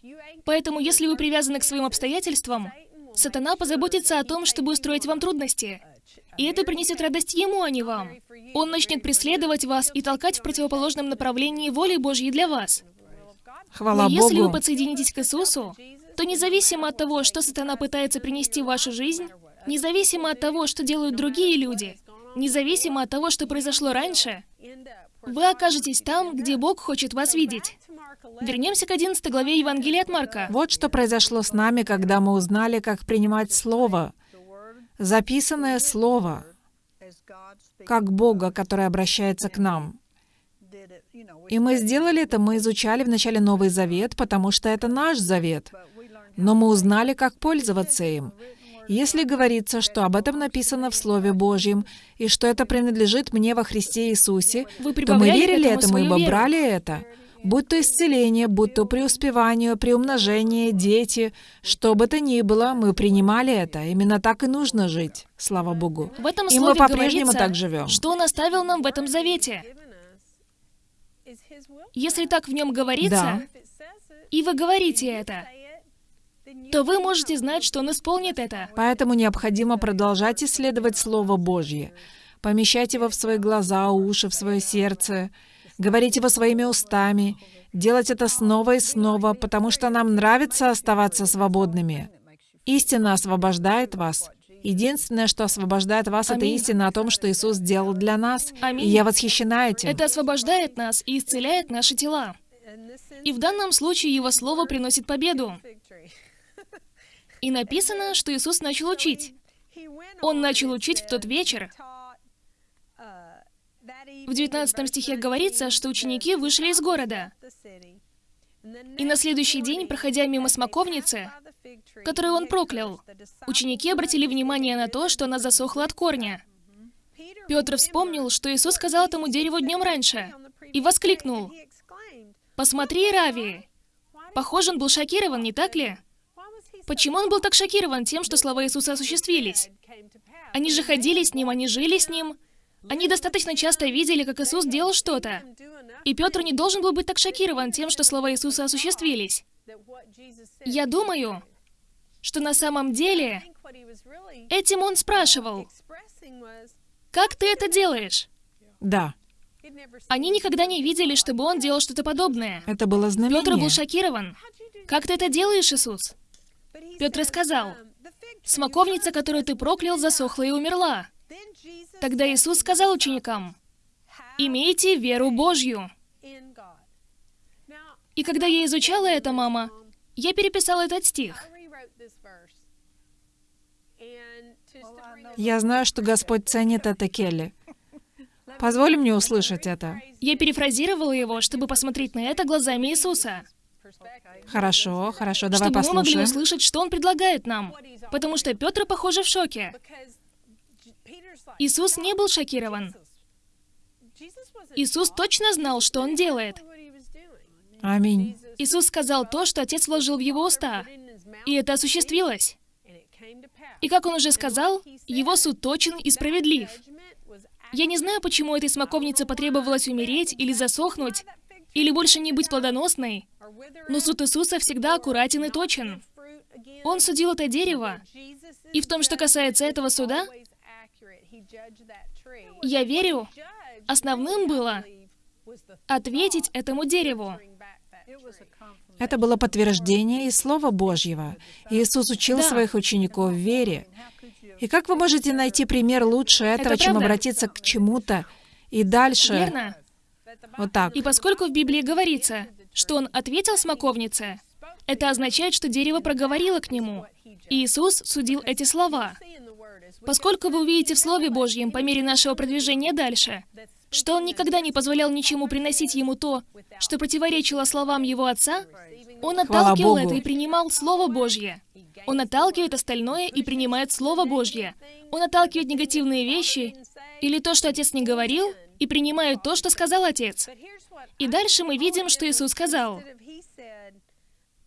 Поэтому, если вы привязаны к своим обстоятельствам, сатана позаботится о том, чтобы устроить вам трудности. И это принесет радость ему, а не вам. Он начнет преследовать вас и толкать в противоположном направлении воли Божьей для вас. Хвала Но если вы Богу. подсоединитесь к Иисусу, то независимо от того, что сатана пытается принести в вашу жизнь, независимо от того, что делают другие люди, независимо от того, что произошло раньше, вы окажетесь там, где Бог хочет вас видеть. Вернемся к 11 главе Евангелия от Марка. Вот что произошло с нами, когда мы узнали, как принимать Слово, записанное Слово, как Бога, который обращается к нам. И мы сделали это, мы изучали вначале Новый Завет, потому что это наш завет. Но мы узнали, как пользоваться им. Если говорится, что об этом написано в Слове Божьем, и что это принадлежит мне во Христе Иисусе, Вы то мы верили этому этому, ибо веру. брали это. Будь то исцеление, будь то преуспевание, приумножение, дети, что бы то ни было, мы принимали это. Именно так и нужно жить, слава Богу. В этом И мы по-прежнему так живем. что Он оставил нам в этом завете. Если так в нем говорится, и вы говорите это, то вы можете знать, что Он исполнит это. Поэтому необходимо продолжать исследовать Слово Божье, помещать его в свои глаза, уши, в свое сердце, говорить его своими устами, делать это снова и снова, потому что нам нравится оставаться свободными. Истина освобождает вас. Единственное, что освобождает вас, это Аминь. истина о том, что Иисус сделал для нас. Аминь. И я восхищена этим. Это освобождает нас и исцеляет наши тела. И в данном случае Его Слово приносит победу. И написано, что Иисус начал учить. Он начал учить в тот вечер. В 19 стихе говорится, что ученики вышли из города. И на следующий день, проходя мимо смоковницы, которую он проклял, ученики обратили внимание на то, что она засохла от корня. Петр вспомнил, что Иисус сказал этому дереву днем раньше, и воскликнул, «Посмотри, Рави!» Похоже, он был шокирован, не так ли? Почему он был так шокирован тем, что слова Иисуса осуществились? Они же ходили с ним, они жили с ним. Они достаточно часто видели, как Иисус делал что-то. И Петр не должен был быть так шокирован тем, что слова Иисуса осуществились. Я думаю, что на самом деле этим он спрашивал, «Как ты это делаешь?» Да. Они никогда не видели, чтобы он делал что-то подобное. Это было знамение. Петр был шокирован. «Как ты это делаешь, Иисус?» Петр сказал, «Смоковница, которую ты проклял, засохла и умерла». Тогда Иисус сказал ученикам, «Имейте веру Божью». И когда я изучала это, мама, я переписала этот стих. Я знаю, что Господь ценит это, Келли. Позволь мне услышать это. Я перефразировала его, чтобы посмотреть на это глазами Иисуса. Хорошо, хорошо, давай чтобы мы могли послушаем. услышать, что он предлагает нам. Потому что Петр, похоже, в шоке. Иисус не был шокирован. Иисус точно знал, что он делает. Аминь. Иисус сказал то, что Отец вложил в его уста. И это осуществилось. И как он уже сказал, его суд точен и справедлив. Я не знаю, почему этой смоковнице потребовалось умереть или засохнуть, или больше не быть плодоносной, но суд Иисуса всегда аккуратен и точен. Он судил это дерево, и в том, что касается этого суда, я верю, основным было ответить этому дереву. Это было подтверждение и Слова Божьего. Иисус учил Да. своих учеников вере. И как вы можете найти пример лучше этого, чем правда. обратиться к чему-то и дальше? Верно? Вот так. И поскольку в Библии говорится, что он ответил смоковнице, это означает, что дерево проговорило к нему. И Иисус судил эти слова. Поскольку вы увидите в Слове Божьем по мере нашего продвижения дальше, что он никогда не позволял ничему приносить ему то, что противоречило словам его отца, он отталкивал это и принимал Слово Божье. Он отталкивает остальное и принимает Слово Божье. Он отталкивает негативные вещи или то, что отец не говорил, и принимает то, что сказал отец. И дальше мы видим, что Иисус сказал,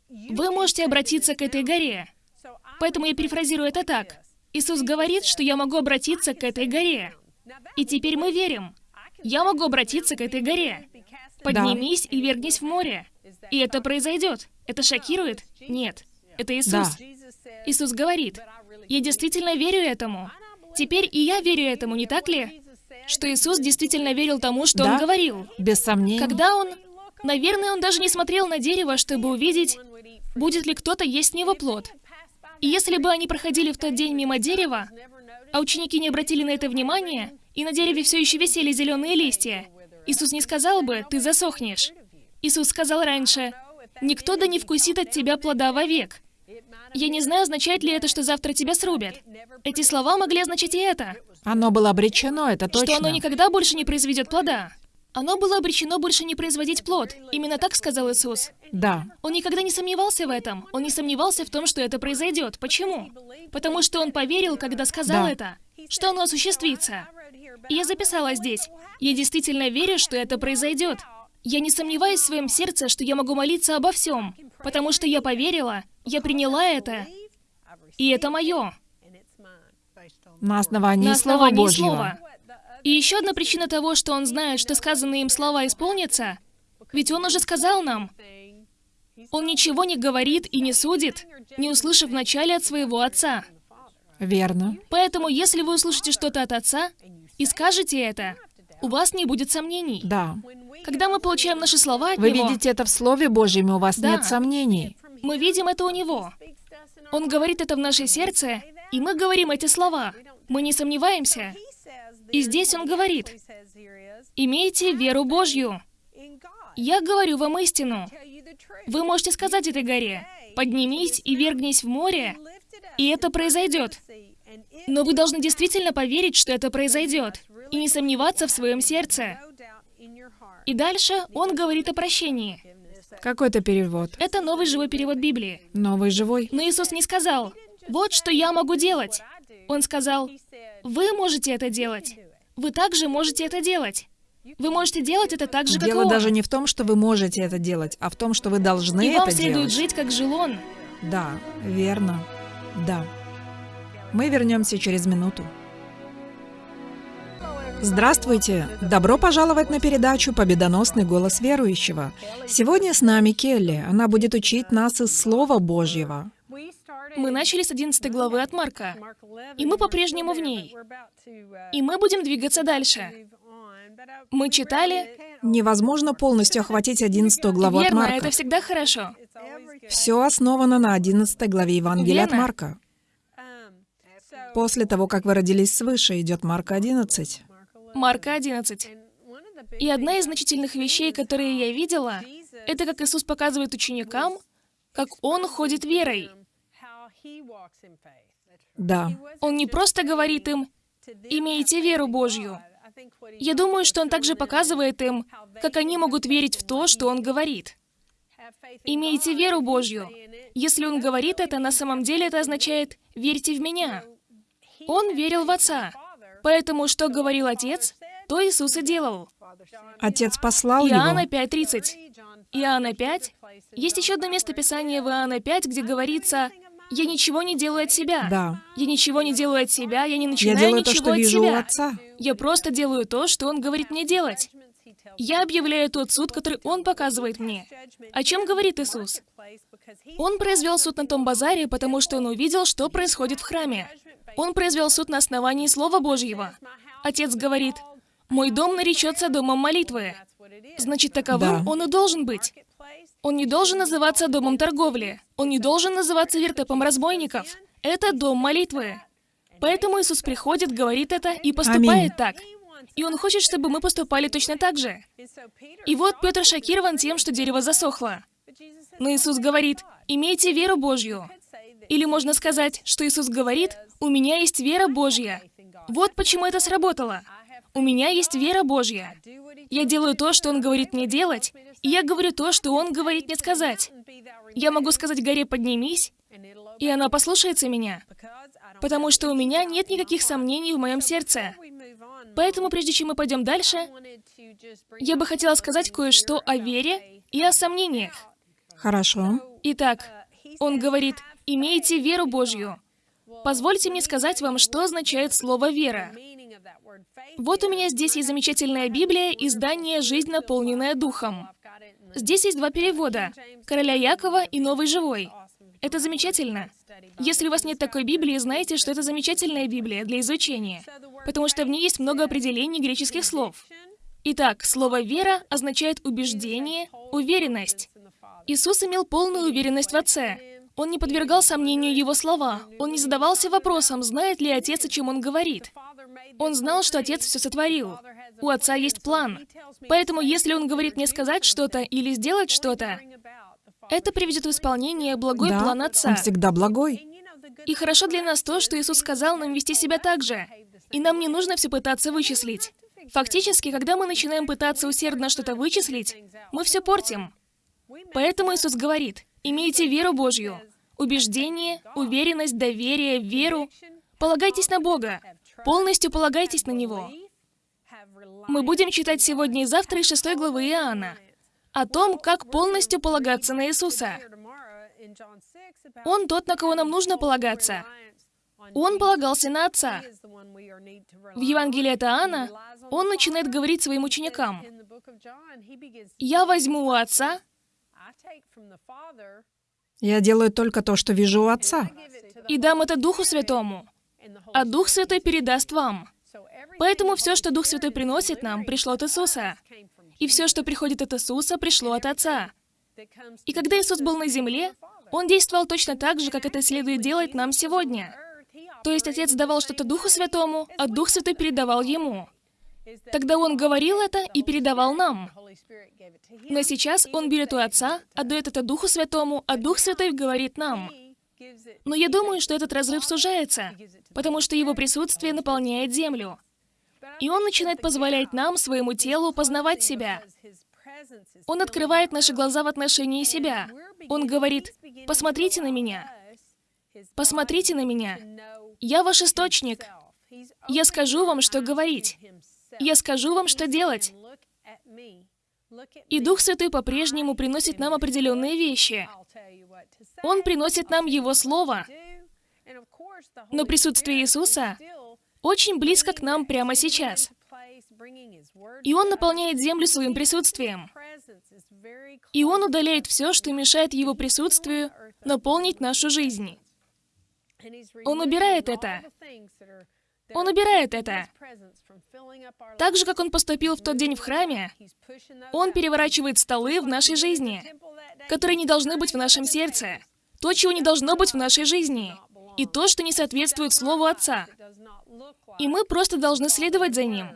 «Вы можете обратиться к этой горе». Поэтому я перефразирую это так. Иисус говорит, что я могу обратиться к этой горе. И теперь мы верим. Я могу обратиться к этой горе. Поднимись и вергнись в море. И это произойдет. Это шокирует? Нет. Это Иисус. Да. Иисус говорит, я действительно верю этому. Теперь и я верю этому, не так ли? Что Иисус действительно верил тому, что Да. Он говорил. Без сомнений. Когда Он... Наверное, Он даже не смотрел на дерево, чтобы увидеть, будет ли кто-то есть с него плод. И если бы они проходили в тот день мимо дерева, а ученики не обратили на это внимания, и на дереве все еще висели зеленые листья, Иисус не сказал бы «ты засохнешь». Иисус сказал раньше «никто да не вкусит от тебя плода вовек». Я не знаю, означает ли это, что завтра тебя срубят. Эти слова могли означать и это, Оно было обречено, это точно. что оно никогда больше не произведет плода. Оно было обречено больше не производить плод. Именно так сказал Иисус. Да. Он никогда не сомневался в этом. Он не сомневался в том, что это произойдет. Почему? Потому что он поверил, когда сказал Да. это, что оно осуществится. И я записала здесь. Я действительно верю, что это произойдет. Я не сомневаюсь в своем сердце, что я могу молиться обо всем, потому что я поверила, я приняла это, и это мое. На основании, на Слова основании Божьего. слова. И еще одна причина того, что он знает, что сказанные им слова исполнятся, ведь он уже сказал нам, он ничего не говорит и не судит, не услышав вначале от своего отца. Верно. Поэтому, если вы услышите что-то от отца и скажете это, у вас не будет сомнений. Да. Когда мы получаем наши слова от Вы него, видите это в Слове Божьем, и у вас Да. нет сомнений. мы видим это у него. Он говорит это в наше сердце, и мы говорим эти слова. Мы не сомневаемся. И здесь он говорит, «Имейте веру Божью». Я говорю вам истину. Вы можете сказать этой горе, «Поднимись и вергнись в море», и это произойдет. Но вы должны действительно поверить, что это произойдет, и не сомневаться в своем сердце. И дальше он говорит о прощении. Какой это перевод? Это новый живой перевод Библии. Новый живой? Но Иисус не сказал, вот что я могу делать. Он сказал, вы можете это делать. Вы также можете это делать. Вы можете делать это так же, как Дело он. даже не в том, что вы можете это делать, а в том, что вы должны И вам это следует делать. жить, как жил он. Да, верно. Да. Мы вернемся через минуту. Здравствуйте! Добро пожаловать на передачу «Победоносный голос верующего». Сегодня с нами Келли. Она будет учить нас из Слова Божьего. Мы начали с 11 главы от Марка, и мы по-прежнему в ней. И мы будем двигаться дальше. Мы читали... Невозможно полностью охватить 11 главу от Верно, Марка. это всегда хорошо. Все основано на 11 главе Евангелия от Верно. Марка. После того, как вы родились свыше, идет Марка 11. Марка 11. И одна из значительных вещей, которые я видела, это как Иисус показывает ученикам, как Он ходит верой. Да. Он не просто говорит им, «Имейте веру Божью». Я думаю, что Он также показывает им, как они могут верить в то, что Он говорит. «Имейте веру Божью». Если Он говорит это, на самом деле это означает «верьте в Меня». Он верил в Отца. Поэтому, что говорил Отец, то Иисус и делал. Отец послал Иоанна его. 5.30. Иоанна 5. Есть еще одно место Писания в Иоанна 5, где говорится «Я ничего не делаю от себя». Да. Я ничего не делаю от себя, я не Я начинаю делаю то, ничего что от вижу у себя. Отца. Я просто делаю то, что Он говорит мне делать. Я объявляю тот суд, который Он показывает мне. О чем говорит Иисус? Он произвел суд на том базаре, потому что Он увидел, что происходит в храме. Он произвел суд на основании Слова Божьего. Отец говорит, «Мой дом наречется домом молитвы». Значит, таковым Да. он и должен быть. Он не должен называться домом торговли. Он не должен называться вертепом разбойников. Это дом молитвы. Поэтому Иисус приходит, говорит это и поступает Аминь. так. И Он хочет, чтобы мы поступали точно так же. И вот Петр шокирован тем, что дерево засохло. Но Иисус говорит, имейте веру Божью. Или можно сказать, что Иисус говорит, у меня есть вера Божья. Вот почему это сработало. У меня есть вера Божья. Я делаю то, что Он говорит мне делать, и я говорю то, что Он говорит мне сказать. Я могу сказать горе «поднимись», и она послушается меня, потому что у меня нет никаких сомнений в моем сердце. Поэтому, прежде чем мы пойдем дальше, я бы хотела сказать кое-что о вере и о сомнениях. Хорошо. Итак, он говорит, имейте веру Божью. Позвольте мне сказать вам, что означает слово «вера». Вот у меня здесь есть замечательная Библия, издание «Жизнь, наполненная Духом». Здесь есть два перевода — «Короля Якова» и «Новый живой». Это замечательно. Если у вас нет такой Библии, знайте, что это замечательная Библия для изучения, потому что в ней есть много определений греческих слов. Итак, слово «вера» означает убеждение, уверенность. Иисус имел полную уверенность в Отце. Он не подвергал сомнению Его слова. Он не задавался вопросом, знает ли Отец, о чем Он говорит. Он знал, что Отец все сотворил. У Отца есть план. Поэтому, если Он говорит мне сказать что-то или сделать что-то, это приведет в исполнение благой да, план Отца. он всегда благой. И хорошо для нас то, что Иисус сказал нам вести себя так же. И нам не нужно все пытаться вычислить. Фактически, когда мы начинаем пытаться усердно что-то вычислить, мы все портим. Поэтому Иисус говорит, имейте веру Божью, убеждение, уверенность, доверие, веру. Полагайтесь на Бога, полностью полагайтесь на Него. Мы будем читать сегодня и завтра из 6 главы Иоанна о том, как полностью полагаться на Иисуса. Он тот, на кого нам нужно полагаться. Он полагался на Отца. В Евангелии от Иоанна он начинает говорить своим ученикам, «Я возьму у Отца Я делаю только то, что вижу у Отца. и дам это Духу Святому, а Дух Святой передаст вам». Поэтому все, что Дух Святой приносит нам, пришло от Иисуса. И все, что приходит от Иисуса, пришло от Отца. И когда Иисус был на земле, Он действовал точно так же, как это следует делать нам сегодня. То есть Отец давал что-то Духу Святому, а Дух Святой передавал Ему. Тогда Он говорил это и передавал нам. Но сейчас Он берет у Отца, отдает это Духу Святому, а Дух Святой говорит нам. Но я думаю, что этот разрыв сужается, потому что его присутствие наполняет землю. И он начинает позволять нам, своему телу, познавать себя. Он открывает наши глаза в отношении себя. Он говорит, посмотрите на меня. Посмотрите на меня. Я ваш источник. Я скажу вам, что говорить. Я скажу вам, что делать. И Дух Святой по-прежнему приносит нам определенные вещи. Он приносит нам Его Слово. Но присутствие Иисуса очень близко к нам прямо сейчас. И Он наполняет землю своим присутствием. И Он удаляет все, что мешает Его присутствию наполнить нашу жизнь. Он убирает это. Он убирает это. Так же, как Он поступил в тот день в храме, Он переворачивает столы в нашей жизни, которые не должны быть в нашем сердце, то, чего не должно быть в нашей жизни, и то, что не соответствует Слову Отца. И мы просто должны следовать за Ним.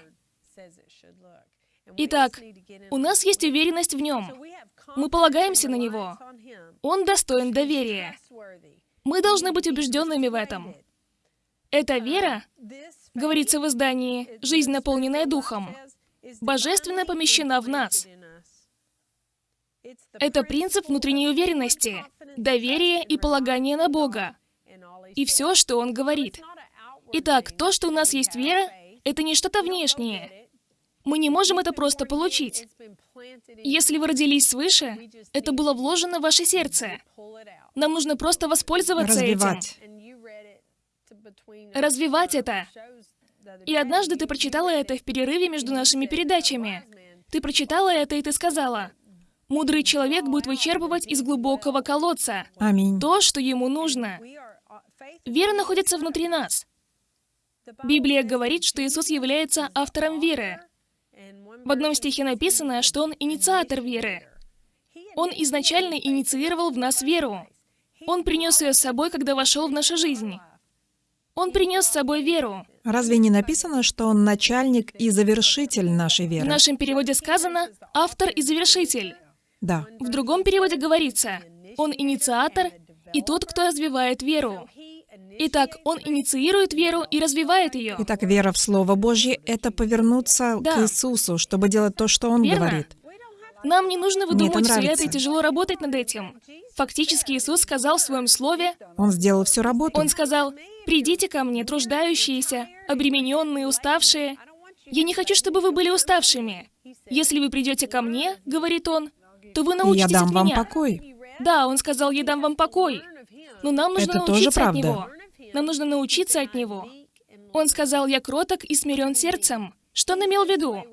Итак, у нас есть уверенность в Нем. Мы полагаемся на Него. Он достоин доверия. Мы должны быть убежденными в этом. Эта вера, говорится в издании «Жизнь, наполненная Духом», божественно помещена в нас. Это принцип внутренней уверенности, доверия и полагания на Бога. И все, что Он говорит. Итак, то, что у нас есть вера, это не что-то внешнее. Мы не можем это просто получить. Если вы родились свыше, это было вложено в ваше сердце. Нам нужно просто воспользоваться Развивать. этим. Развивать это. И однажды ты прочитала это в перерыве между нашими передачами. Ты прочитала это, и ты сказала, «Мудрый человек будет вычерпывать из глубокого колодца Аминь. то, что ему нужно». Вера находится внутри нас. Библия говорит, что Иисус является автором веры. В одном стихе написано, что Он инициатор веры. Он изначально инициировал в нас веру. Он принес ее с собой, когда вошел в нашу жизнь. Он принес с собой веру. Разве не написано, что он начальник и завершитель нашей В веры? нашем переводе сказано «автор и завершитель». Да. В другом переводе говорится «он инициатор и тот, кто развивает веру». Итак, он инициирует веру и развивает ее. Итак, вера в Слово Божье — это повернуться Да. к Иисусу, чтобы делать то, что Он Верно. говорит. Нам не нужно выдумывать все это и тяжело работать над этим. Фактически Иисус сказал в своем слове, Он сделал всю работу. Он сказал, «Придите ко мне, труждающиеся, обремененные, уставшие. Я не хочу, чтобы вы были уставшими. Если вы придете ко мне, — говорит Он, — то вы И я научитесь дам от вам меня». покой. Да, Он сказал, «Я дам вам покой». Но нам нужно Это тоже научиться от правда. Него. Нам нужно научиться от Него. Он сказал, «Я кроток и смирен сердцем». Что он имел в виду?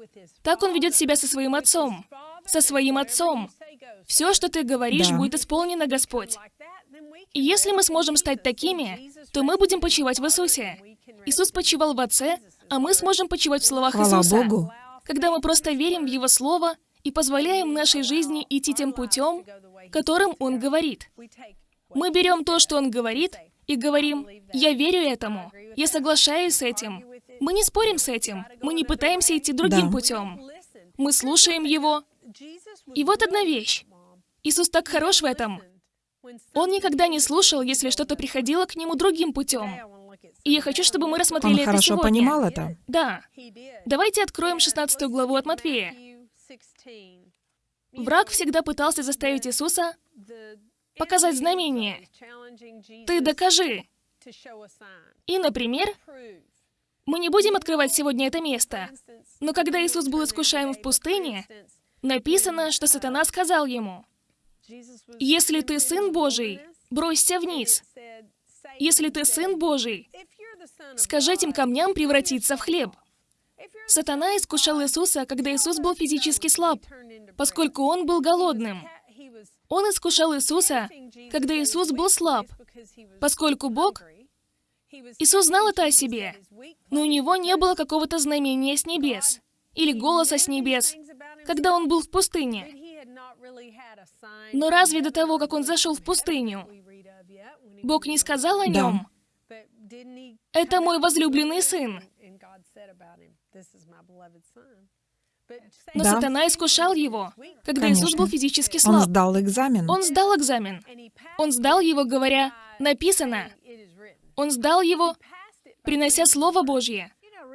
Так он ведет себя со своим отцом. Со своим отцом. Все, что ты говоришь, Да. будет исполнено, Господь. И если мы сможем стать такими, то мы будем почивать в Иисусе. Иисус почивал в Отце, а мы сможем почивать в словах Хвала Иисуса. Богу. Когда мы просто верим в Его Слово и позволяем нашей жизни идти тем путем, которым Он говорит. Мы берем то, что Он говорит, и говорим, «Я верю этому, я соглашаюсь с этим». Мы не спорим с этим, мы не пытаемся идти другим Да. путем. Мы слушаем Его. И вот одна вещь. Иисус так хорош в этом. Он никогда не слушал, если что-то приходило к Нему другим путем. И я хочу, чтобы мы Он рассмотрели это хорошо сегодня. понимал это. Да. Давайте откроем 16 главу от Матфея. Враг всегда пытался заставить Иисуса показать знамение. Ты докажи. И, например, мы не будем открывать сегодня это место, но когда Иисус был искушаем в пустыне, написано, что сатана сказал ему, «Если ты Сын Божий, бросься вниз. Если ты Сын Божий, скажи этим камням превратиться в хлеб». Сатана искушал Иисуса, когда Иисус был физически слаб, поскольку он был голодным. Он искушал Иисуса, когда Иисус был слаб, поскольку Бог... Иисус знал это о себе, но у него не было какого-то знамения с небес или голоса с небес, когда он был в пустыне. Но разве до того, как он зашел в пустыню, Бог не сказал о Да. нем? Это мой возлюбленный сын. Но Да. сатана искушал его, когда Иисус Конечно. был физически Он слаб. сдал экзамен. Он сдал экзамен. Он сдал его, говоря, написано. Он сдал его, принося Слово Божье.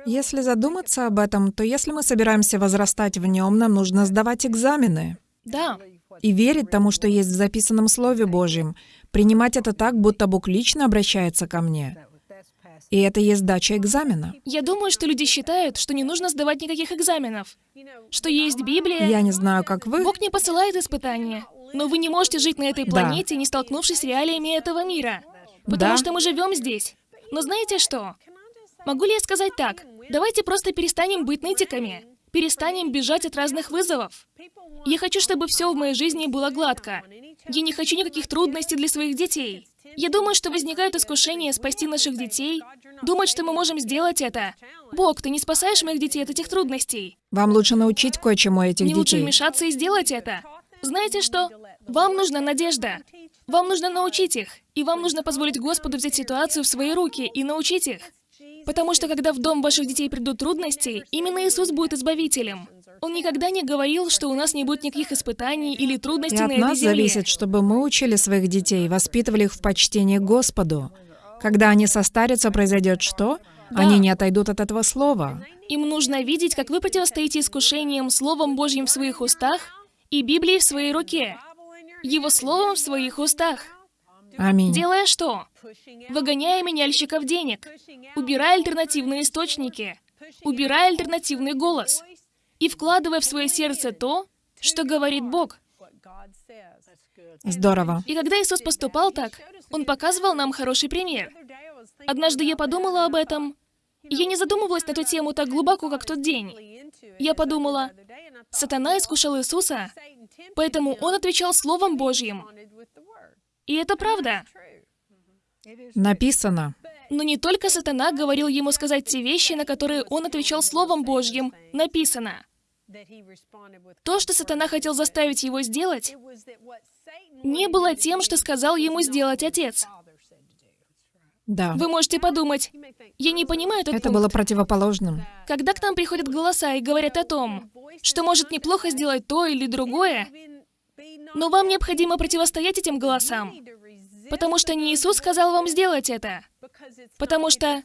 Если задуматься об этом, то если мы собираемся возрастать в нем, нам нужно сдавать экзамены Да, и верить тому, что есть в записанном Слове Божьем, принимать это так, будто Бог лично обращается ко мне. И это есть сдача экзамена. я думаю, что люди считают, что не нужно сдавать никаких экзаменов, что есть Библия, Я не знаю, как вы. Бог не посылает испытания, но вы не можете жить на этой Да. планете, не столкнувшись с реалиями этого мира. Потому Да. что мы живем здесь. Но знаете что? Могу ли я сказать так? Давайте просто перестанем быть нытиками. Перестанем бежать от разных вызовов. Я хочу, чтобы все в моей жизни было гладко. Я не хочу никаких трудностей для своих детей. Я думаю, что возникает искушение спасти наших детей, думать, что мы можем сделать это. Бог, ты не спасаешь моих детей от этих трудностей. Вам лучше научить кое-чему этих Мне лучше детей. вмешаться и сделать это. Знаете что? Вам нужна надежда. Вам нужно научить их. И вам нужно позволить Господу взять ситуацию в свои руки и научить их. Потому что когда в дом ваших детей придут трудности, именно Иисус будет избавителем. Он никогда не говорил, что у нас не будет никаких испытаний или И трудностей на от этой нас земле. зависит, чтобы мы учили своих детей, воспитывали их в почтении Господу. Когда они состарятся, произойдет что? Да. Они не отойдут от этого слова. Им нужно видеть, как вы противостоите искушениям Словом Божьим в своих устах и Библией в своей руке. Его Словом в своих устах. Аминь. Делая что? Выгоняя меняльщиков денег, убирая альтернативные источники, убирая альтернативный голос и вкладывая в свое сердце то, что говорит Бог. Здорово. И когда Иисус поступал так, Он показывал нам хороший пример. Однажды я подумала об этом. Я не задумывалась на эту тему так глубоко, как тот день. Я подумала, сатана искушал Иисуса, поэтому он отвечал Словом Божьим. И это правда. Написано. Но не только сатана говорил ему сказать те вещи, на которые он отвечал Словом Божьим, написано. То, что сатана хотел заставить его сделать, не было тем, что сказал ему сделать отец. Да. Вы можете подумать, я не понимаю этот Это пункт. было противоположным. Когда к нам приходят голоса и говорят о том, что может неплохо сделать то или другое, но вам необходимо противостоять этим голосам, потому что не Иисус сказал вам сделать это. Потому что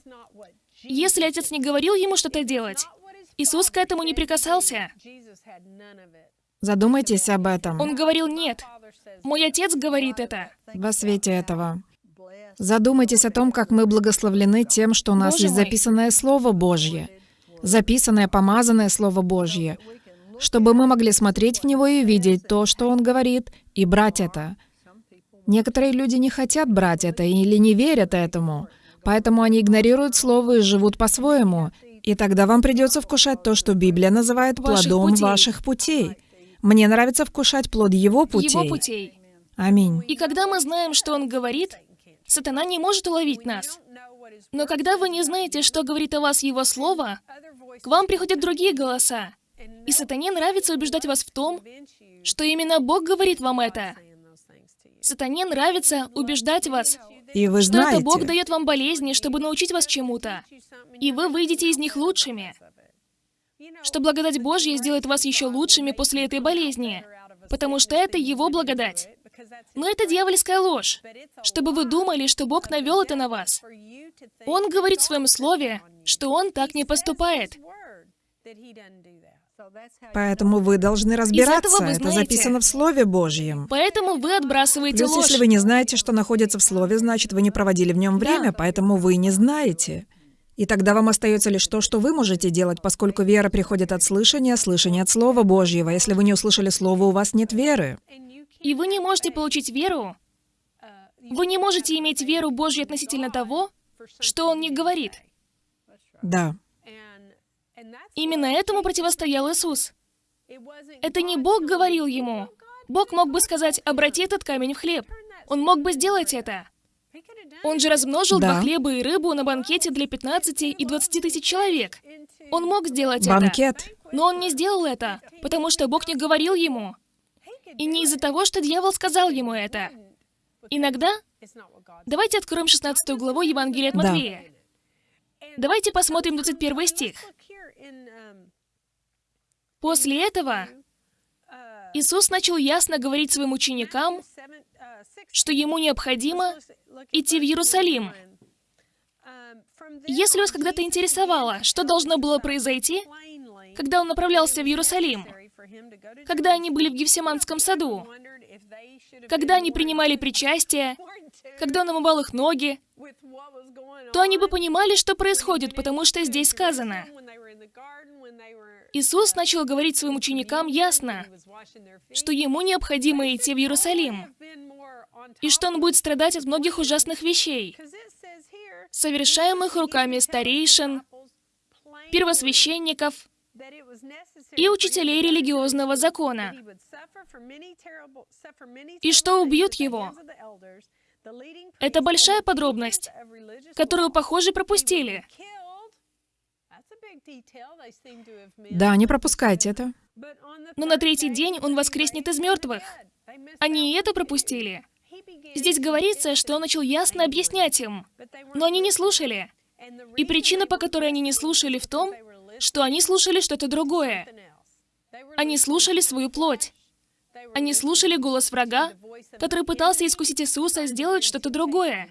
если отец не говорил ему что-то делать, Иисус к этому не прикасался. Задумайтесь об этом. Он говорил «нет». Мой отец говорит это. Во свете этого. Задумайтесь о том, как мы благословлены тем, что у нас Боже есть мой. записанное Слово Божье, записанное, помазанное Слово Божье, чтобы мы могли смотреть в него и видеть то, что он говорит, и брать это. Некоторые люди не хотят брать это или не верят этому, поэтому они игнорируют Слово и живут по-своему. И тогда вам придется вкушать то, что Библия называет Ваших плодом путей. ваших путей. Мне нравится вкушать плод Его путей. Его путей. Аминь. И когда мы знаем, что он говорит, сатана не может уловить нас. Но когда вы не знаете, что говорит о вас его слово, к вам приходят другие голоса. И сатане нравится убеждать вас в том, что именно Бог говорит вам это. Сатане нравится убеждать вас, И вы что это знаете, Бог дает вам болезни, чтобы научить вас чему-то. И вы выйдете из них лучшими. Что благодать Божья сделает вас еще лучшими после этой болезни. Потому что это Его благодать. Но это дьявольская ложь. Чтобы вы думали, что Бог навел это на вас. Он говорит в своем слове, что Он так не поступает. Поэтому вы должны разбираться. вы Это знаете. записано в Слове Божьем. Поэтому вы отбрасываете Плюс, ложь. если вы не знаете, что находится в Слове, значит, вы не проводили в нем время, поэтому вы не знаете. И тогда вам остается лишь то, что вы можете делать, поскольку вера приходит от слышания, слышание от Слова Божьего. Если вы не услышали Слово, у вас нет веры. И вы не можете получить веру. Вы не можете иметь веру Божью относительно того, что Он не говорит. Да. Именно этому противостоял Иисус. Это не Бог говорил ему. Бог мог бы сказать, обрати этот камень в хлеб. Он мог бы сделать это. Он же размножил Да. два хлеба и рыбу на банкете для 15 и 20 тысяч человек. Он мог сделать Банкет. это. Но он не сделал это, потому что Бог не говорил ему. И не из-за того, что дьявол сказал ему это. Иногда... Давайте откроем 16 главу Евангелия от Да. Матвея. Давайте посмотрим 21 стих. После этого Иисус начал ясно говорить своим ученикам, что ему необходимо идти в Иерусалим. Если вас когда-то интересовало, что должно было произойти, когда он направлялся в Иерусалим, когда они были в Гефсиманском саду, когда они принимали причастие, когда он омывал их ноги, то они бы понимали, что происходит, потому что здесь сказано. Иисус начал говорить своим ученикам ясно, что ему необходимо идти в Иерусалим, и что он будет страдать от многих ужасных вещей, совершаемых руками старейшин, первосвященников и учителей религиозного закона, и что убьют его. Это большая подробность, которую, похоже, пропустили. Да, не пропускайте это. Но на третий день он воскреснет из мертвых. Они и это пропустили. Здесь говорится, что он начал ясно объяснять им, но они не слушали. И причина, по которой они не слушали, в том, что они слушали что-то другое. Они слушали свою плоть. Они слушали голос врага, который пытался искусить Иисуса сделать что-то другое.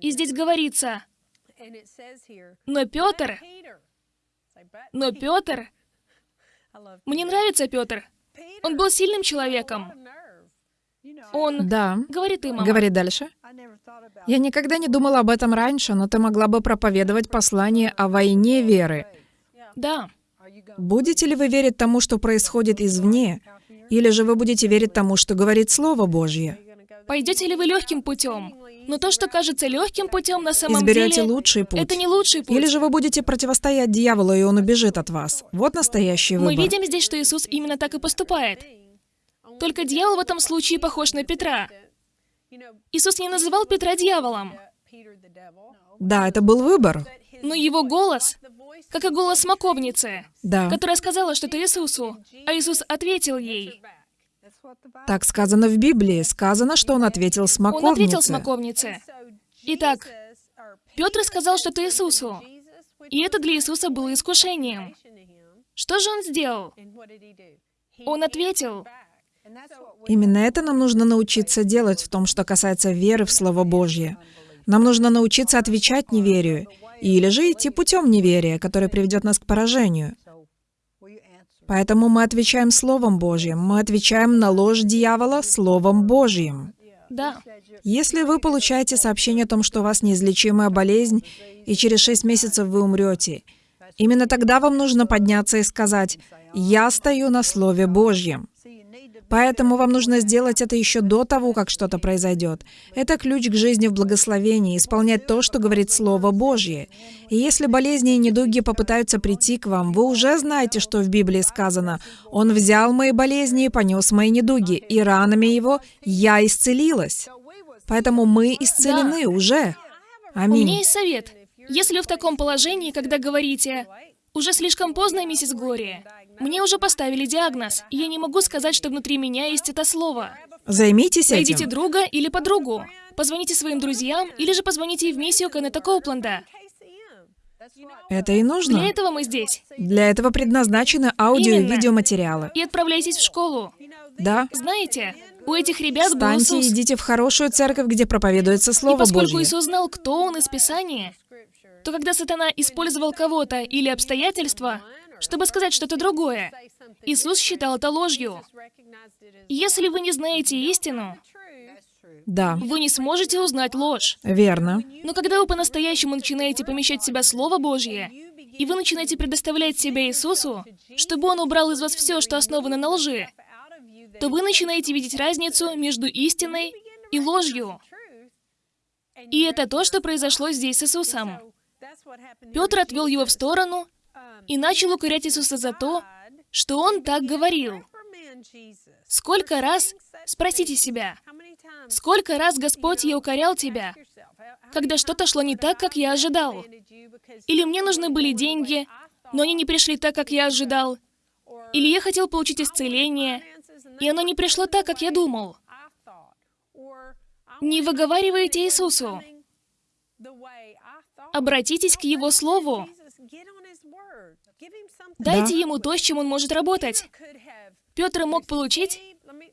И здесь говорится, но Петр, но Петр, мне нравится Петр. Он был сильным человеком. Он Да. говорит им, мама, Говори дальше. Я никогда не думала об этом раньше, но ты могла бы проповедовать послание о войне веры. да, Будете ли вы верить тому, что происходит извне, или же вы будете верить тому, что говорит Слово Божье? пойдете ли вы легким путем? Но то, что кажется легким путем, на самом Изберете деле, лучший путь? это не лучший путь. Или же вы будете противостоять дьяволу, и он убежит от вас? Вот настоящий Мы выбор. видим здесь, что Иисус именно так и поступает. Только дьявол в этом случае похож на Петра. Иисус не называл Петра дьяволом, Да, это был выбор. но его голос, как и голос смоковницы, Да. которая сказала что-то Иисусу, а Иисус ответил ей. Так сказано в Библии. Сказано, что он ответил Он смоковнице. ответил смоковнице. Итак, Петр сказал что-то Иисусу, и это для Иисуса было искушением. Что же он сделал? Он ответил. Именно это нам нужно научиться делать в том, что касается веры в Слово Божье. Нам нужно научиться отвечать неверию, или же идти путем неверия, который приведет нас к поражению. Поэтому мы отвечаем Словом Божьим, мы отвечаем на ложь дьявола Словом Божьим. Да, Если вы получаете сообщение о том, что у вас неизлечимая болезнь, и через шесть месяцев вы умрете, именно тогда вам нужно подняться и сказать, «Я стою на Слове Божьем». Поэтому вам нужно сделать это еще до того, как что-то произойдет. Это ключ к жизни в благословении, исполнять то, что говорит Слово Божье. И если болезни и недуги попытаются прийти к вам, вы уже знаете, что в Библии сказано «Он взял мои болезни и понес мои недуги, и ранами Его я исцелилась». Поэтому мы исцелены уже. у меня Аминь. есть совет. Если вы в таком положении, когда говорите, «Уже слишком поздно, миссис Глория, мне уже поставили диагноз, и я не могу сказать, что внутри меня есть это слово». Займитесь Найдите этим. друга или подругу. Позвоните своим друзьям, или же позвоните в миссию Кеннета Коупленда. Это и Для нужно. этого мы здесь. Для этого предназначены аудио и Именно. видеоматериалы. И отправляйтесь в школу. Да. Знаете, у этих ребят был Встаньте и Иисус. идите в хорошую церковь, где проповедуется И Слово поскольку Божье. Иисус знал, кто он из Писания, то когда сатана использовал кого-то или обстоятельства, чтобы сказать что-то другое, Иисус считал это ложью. Если вы не знаете истину, Да, вы не сможете узнать ложь. верно. Но когда вы по-настоящему начинаете помещать в себя Слово Божье, и вы начинаете предоставлять себя Иисусу, чтобы Он убрал из вас все, что основано на лжи, то вы начинаете видеть разницу между истиной и ложью. И это то, что произошло здесь с Иисусом. Петр отвел его в сторону и начал укорять Иисуса за то, что он так говорил. Сколько раз, спросите себя, сколько раз Господь я укорял тебя, когда что-то шло не так, как я ожидал? Или мне нужны были деньги, но они не пришли так, как я ожидал? Или я хотел получить исцеление, и оно не пришло так, как я думал? Не выговаривайте Иисусу. Обратитесь к Его Слову. Дайте ему то, с чем он может работать. Петр мог получить...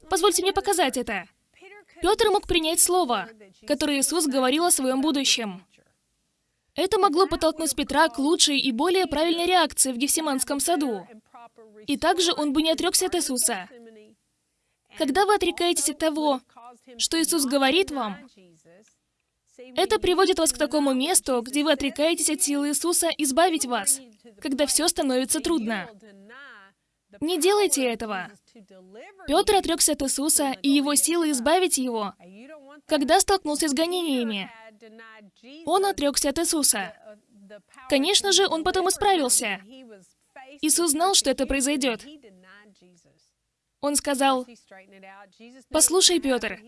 Позвольте мне показать это. Петр мог принять слово, которое Иисус говорил о своем будущем. Это могло подтолкнуть Петра к лучшей и более правильной реакции в Гефсиманском саду. И также он бы не отрекся от Иисуса. Когда вы отрекаетесь от того, что Иисус говорит вам, это приводит вас к такому месту, где вы отрекаетесь от силы Иисуса избавить вас, когда все становится трудно. Не делайте этого. Петр отрекся от Иисуса и его силы избавить его, когда столкнулся с гонениями. Он отрекся от Иисуса. Конечно же, он потом исправился. Иисус знал, что это произойдет. Он сказал, «Послушай, Петр,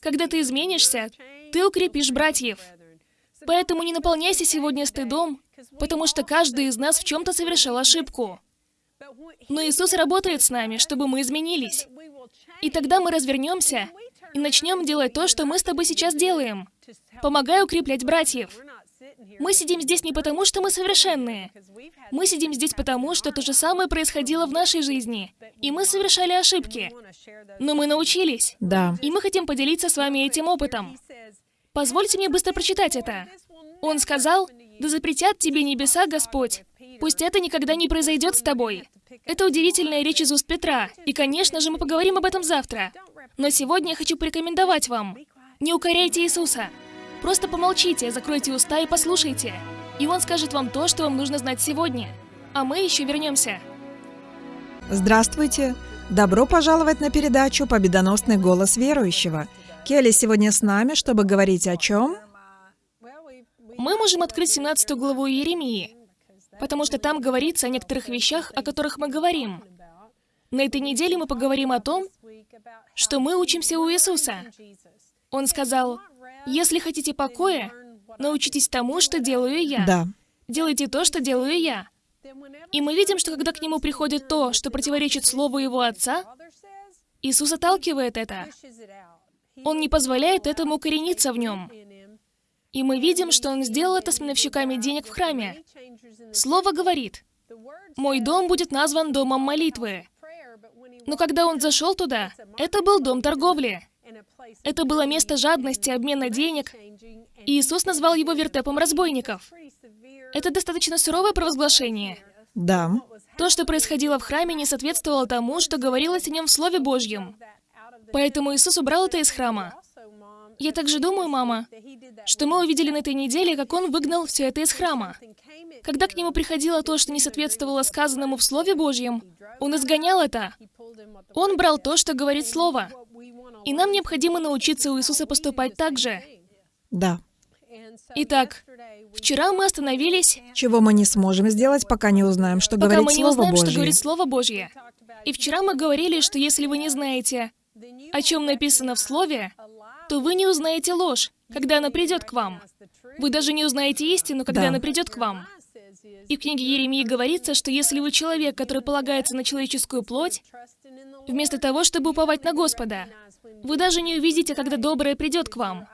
когда ты изменишься, ты укрепишь братьев. Поэтому не наполняйся сегодня стыдом, потому что каждый из нас в чем-то совершил ошибку. Но Иисус работает с нами, чтобы мы изменились. И тогда мы развернемся и начнем делать то, что мы с тобой сейчас делаем. Помогай укреплять братьев. Мы сидим здесь не потому, что мы совершенные. Мы сидим здесь потому, что то же самое происходило в нашей жизни. И мы совершали ошибки. Но мы научились. Да. И мы хотим поделиться с вами этим опытом. Позвольте мне быстро прочитать это. Он сказал, «Да запретят тебе небеса, Господь. Пусть это никогда не произойдет с тобой». Это удивительная речь из уст Петра, и, конечно же, мы поговорим об этом завтра. Но сегодня я хочу порекомендовать вам. Не укоряйте Иисуса. Просто помолчите, закройте уста и послушайте. И Он скажет вам то, что вам нужно знать сегодня. А мы еще вернемся. Здравствуйте. Добро пожаловать на передачу «Победоносный голос верующего». Келли сегодня с нами, чтобы говорить о чем? Мы можем открыть 17 главу Иеремии, потому что там говорится о некоторых вещах, о которых мы говорим. На этой неделе мы поговорим о том, что мы учимся у Иисуса. Он сказал, «Если хотите покоя, научитесь тому, что делаю я. Да. Делайте то, что делаю я». И мы видим, что когда к нему приходит то, что противоречит слову его отца, Иисус отталкивает это. Он не позволяет этому корениться в нем. И мы видим, что он сделал это с миновщиками денег в храме. Слово говорит, «Мой дом будет назван домом молитвы». Но когда он зашел туда, это был дом торговли. Это было место жадности, обмена денег. И Иисус назвал его вертепом разбойников. Это достаточно суровое провозглашение. Да. То, что происходило в храме, не соответствовало тому, что говорилось о нем в Слове Божьем. Поэтому Иисус убрал это из храма. Я также думаю, мама, что мы увидели на этой неделе, как Он выгнал все это из храма. Когда к Нему приходило то, что не соответствовало сказанному в Слове Божьем, Он изгонял это. Он брал то, что говорит Слово. И нам необходимо научиться у Иисуса поступать так же. Да. Итак, вчера мы остановились, Чего мы не сможем сделать, пока не узнаем, что пока говорит мы не Слово узнаем, что Божье. говорит Слово Божье. И вчера мы говорили, что если вы не знаете, о чем написано в Слове, то вы не узнаете ложь, когда она придет к вам. Вы даже не узнаете истину, когда Да. она придет к вам. И в книге Еремии говорится, что если вы человек, который полагается на человеческую плоть, вместо того, чтобы уповать на Господа, вы даже не увидите, когда доброе придет к вам.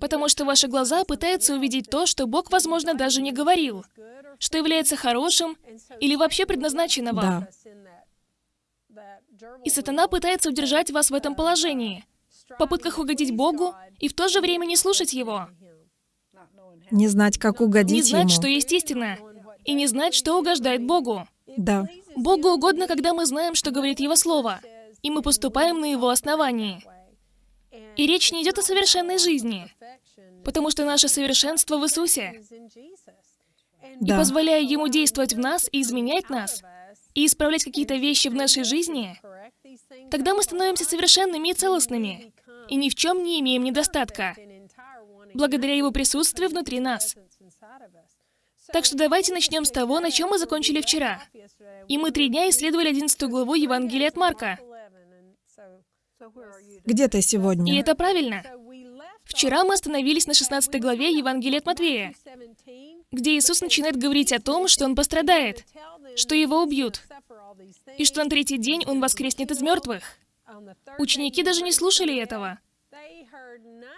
Потому что ваши глаза пытаются увидеть то, что Бог, возможно, даже не говорил, что является хорошим или вообще предназначено вам. Да. И сатана пытается удержать вас в этом положении, в попытках угодить Богу и в то же время не слушать Его, Не знать, как угодить не знать, Ему. что есть истина, и не знать, что угождает Богу. Да. Богу угодно, когда мы знаем, что говорит Его Слово, и мы поступаем на Его основании. И речь не идет о совершенной жизни, потому что наше совершенство в Иисусе. И Да. позволяя Ему действовать в нас и изменять нас, и исправлять какие-то вещи в нашей жизни, тогда мы становимся совершенными и целостными, и ни в чем не имеем недостатка, благодаря Его присутствию внутри нас. Так что давайте начнем с того, на чем мы закончили вчера. И мы три дня исследовали 11 главу Евангелия от Марка. Где ты И сегодня? это правильно. Вчера мы остановились на 16 главе Евангелия от Матвея, где Иисус начинает говорить о том, что Он пострадает, что Его убьют, и что на третий день Он воскреснет из мертвых. Ученики даже не слушали этого.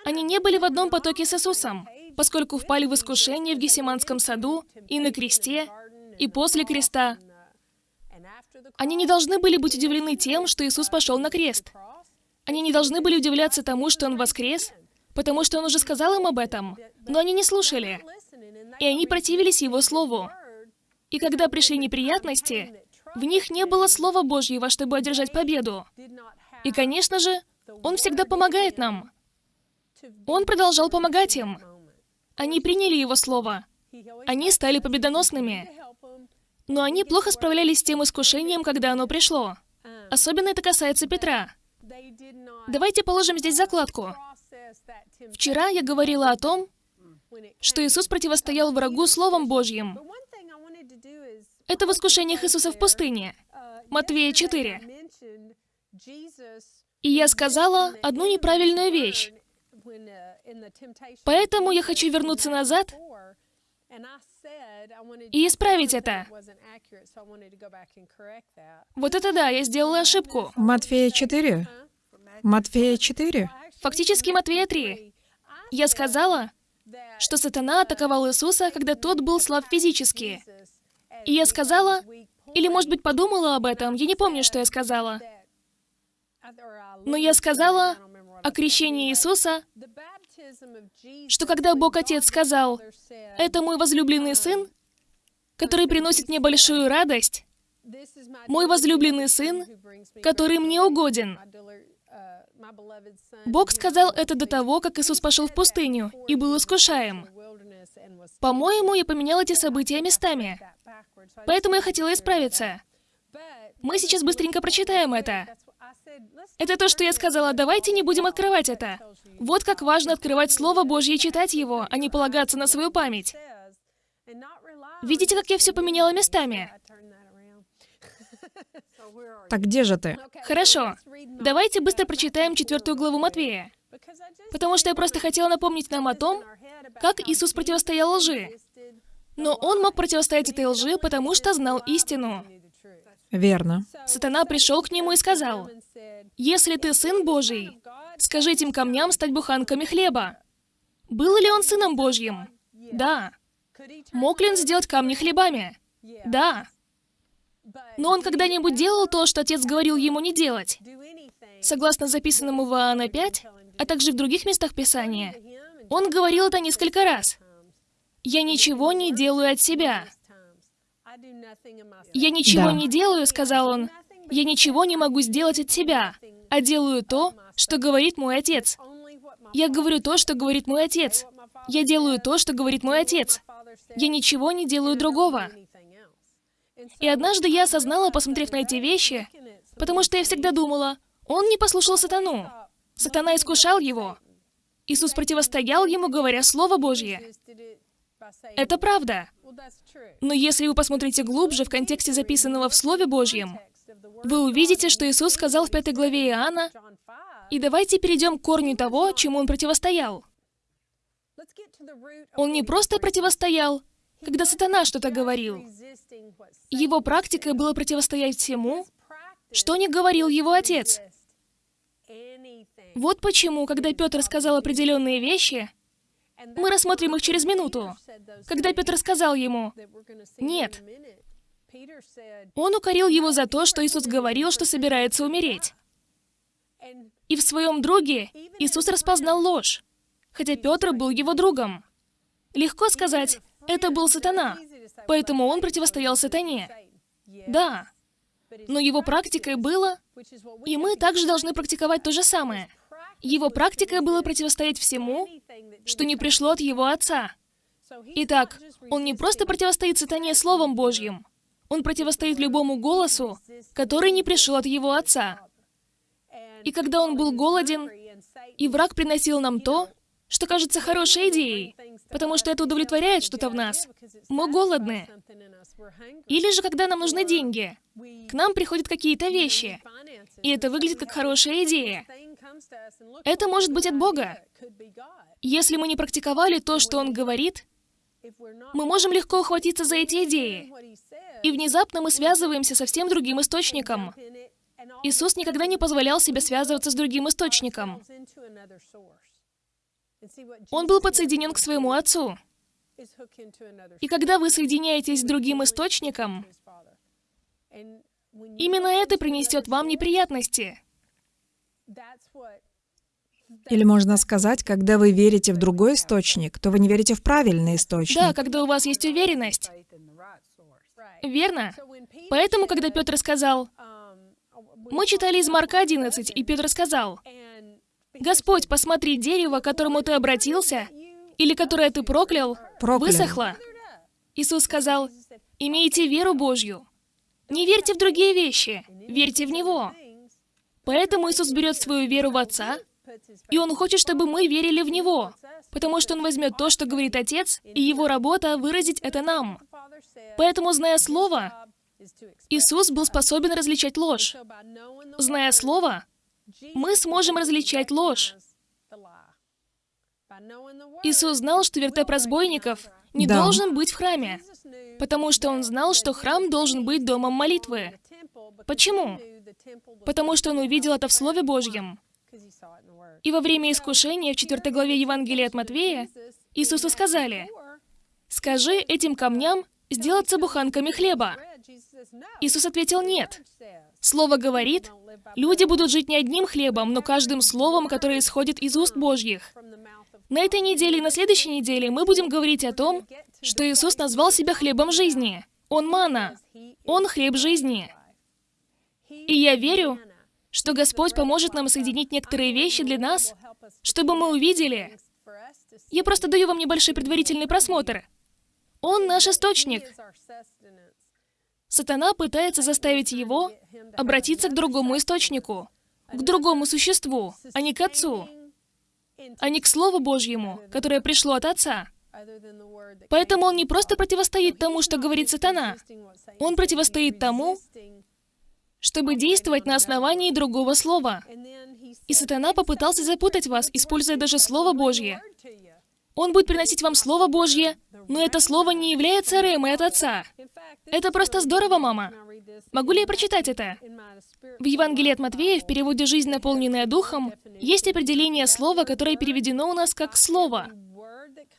Они не были в одном потоке с Иисусом, поскольку впали в искушение в Гефсиманском саду и на кресте, и после креста. Они не должны были быть удивлены тем, что Иисус пошел на крест. Они не должны были удивляться тому, что Он воскрес, потому что Он уже сказал им об этом, но они не слушали, и они противились Его Слову. И когда пришли неприятности, в них не было Слова Божьего, чтобы одержать победу. И, конечно же, Он всегда помогает нам. Он продолжал помогать им. Они приняли Его Слово. Они стали победоносными. Но они плохо справлялись с тем искушением, когда оно пришло. Особенно это касается Петра. Давайте положим здесь закладку. Вчера я говорила о том, что Иисус противостоял врагу Словом Божьим. Это в искушениях Иисуса в пустыне. Матвея 4. И я сказала одну неправильную вещь. Поэтому я хочу вернуться назад и исправить это. Вот это да, я сделала ошибку. Матфея 4? Матфея 4? Фактически Матвея 3. Я сказала, что сатана атаковал Иисуса, когда тот был слаб физически. И я сказала, или, может быть, подумала об этом, я не помню, что я сказала. Но я сказала о крещении Иисуса, что когда Бог Отец сказал, «Это мой возлюбленный Сын, который приносит мне большую радость, мой возлюбленный Сын, который мне угоден». Бог сказал это до того, как Иисус пошел в пустыню и был искушаем. По-моему, я поменял эти события местами. Поэтому я хотела исправиться. Мы сейчас быстренько прочитаем это. Это то, что я сказала, давайте не будем открывать это. Вот как важно открывать Слово Божье и читать его, а не полагаться на свою память. Видите, как я все поменяла местами? Так где же ты? Хорошо. Давайте быстро прочитаем четвертую главу Матвея. Потому что я просто хотела напомнить нам о том, как Иисус противостоял лжи. Но Он мог противостоять этой лжи, потому что знал истину. Верно. Сатана пришел к нему и сказал, «Если ты Сын Божий, скажи этим камням стать буханками хлеба». Был ли он Сыном Божьим? Да. Мог ли он сделать камни хлебами? Да. Но он когда-нибудь делал то, что Отец говорил ему не делать? Согласно записанному в Иоанна 5, а также в других местах Писания, он говорил это несколько раз. «Я ничего не делаю от себя». «Я ничего Да. не делаю», — сказал он. «Я ничего не могу сделать от себя, а делаю то, что говорит мой Отец. Я говорю то, что говорит мой Отец. Я делаю то, что говорит мой Отец. Я ничего не делаю другого». И однажды я осознала, посмотрев на эти вещи, потому что я всегда думала, он не послушал сатану. Сатана искушал его. Иисус противостоял ему, говоря Слово Божье. Это правда. Но если вы посмотрите глубже в контексте записанного в Слове Божьем, вы увидите, что Иисус сказал в пятой главе Иоанна, и давайте перейдем к корню того, чему он противостоял. Он не просто противостоял, когда сатана что-то говорил. Его практикой было противостоять всему, что не говорил его отец. Вот почему, когда Петр сказал определенные вещи, мы рассмотрим их через минуту. Когда Петр сказал ему, «Нет», он укорил его за то, что Иисус говорил, что собирается умереть. И в своем друге Иисус распознал ложь, хотя Петр был его другом. Легко сказать, это был сатана, поэтому он противостоял сатане. Да, но его практикой было, и мы также должны практиковать то же самое. Его практикой было противостоять всему, что не пришло от его отца. Итак, он не просто противостоит сатане Словом Божьим, он противостоит любому голосу, который не пришел от его отца. И когда он был голоден, и враг приносил нам то, что кажется хорошей идеей, потому что это удовлетворяет что-то в нас. Мы голодны. Или же, когда нам нужны деньги, к нам приходят какие-то вещи, и это выглядит как хорошая идея. Это может быть от Бога. Если мы не практиковали то, что Он говорит, мы можем легко ухватиться за эти идеи. И внезапно мы связываемся со всем другим источником. Иисус никогда не позволял себе связываться с другим источником. Он был подсоединен к своему Отцу. И когда вы соединяетесь с другим источником, Именно это принесет вам неприятности. Или можно сказать, когда вы верите в другой источник, то вы не верите в правильный источник. Да, когда у вас есть уверенность. Верно. Поэтому, когда Петр сказал, мы читали из Марка 11, и Петр сказал, «Господь, посмотри, дерево, к которому ты обратился, или которое ты проклял, Проклял. высохло». Иисус сказал, «Имейте веру Божью. Не верьте в другие вещи, верьте в Него». Поэтому Иисус берет свою веру в Отца, и Он хочет, чтобы мы верили в Него, потому что Он возьмет то, что говорит Отец, и Его работа — выразить это нам. Поэтому, зная Слово, Иисус был способен различать ложь. Зная Слово, мы сможем различать ложь. Иисус знал, что вертеп разбойников не Да. должен быть в храме, потому что Он знал, что храм должен быть домом молитвы. Почему? Потому что Он увидел это в Слове Божьем. И во время искушения в 4 главе Евангелия от Матвея Иисусу сказали, «Скажи этим камням сделаться буханками хлеба». Иисус ответил «нет». Слово говорит, люди будут жить не одним хлебом, но каждым словом, которое исходит из уст Божьих. На этой неделе и на следующей неделе мы будем говорить о том, что Иисус назвал себя хлебом жизни. Он мана. Он хлеб жизни. И я верю, что Господь поможет нам соединить некоторые вещи для нас, чтобы мы увидели. Я просто даю вам небольшой предварительный просмотр. Он наш источник. Сатана пытается заставить его обратиться к другому источнику, к другому существу, а не к Отцу, а не к Слову Божьему, которое пришло от Отца. Поэтому он не просто противостоит тому, что говорит сатана. Он противостоит тому, чтобы действовать на основании другого слова. И сатана попытался запутать вас, используя даже Слово Божье. Он будет приносить вам Слово Божье, но это Слово не является ремой от Отца. Это просто здорово, мама. Могу ли я прочитать это? В Евангелии от Матвея, в переводе «Жизнь, наполненная Духом», есть определение слова, которое переведено у нас как «слово»,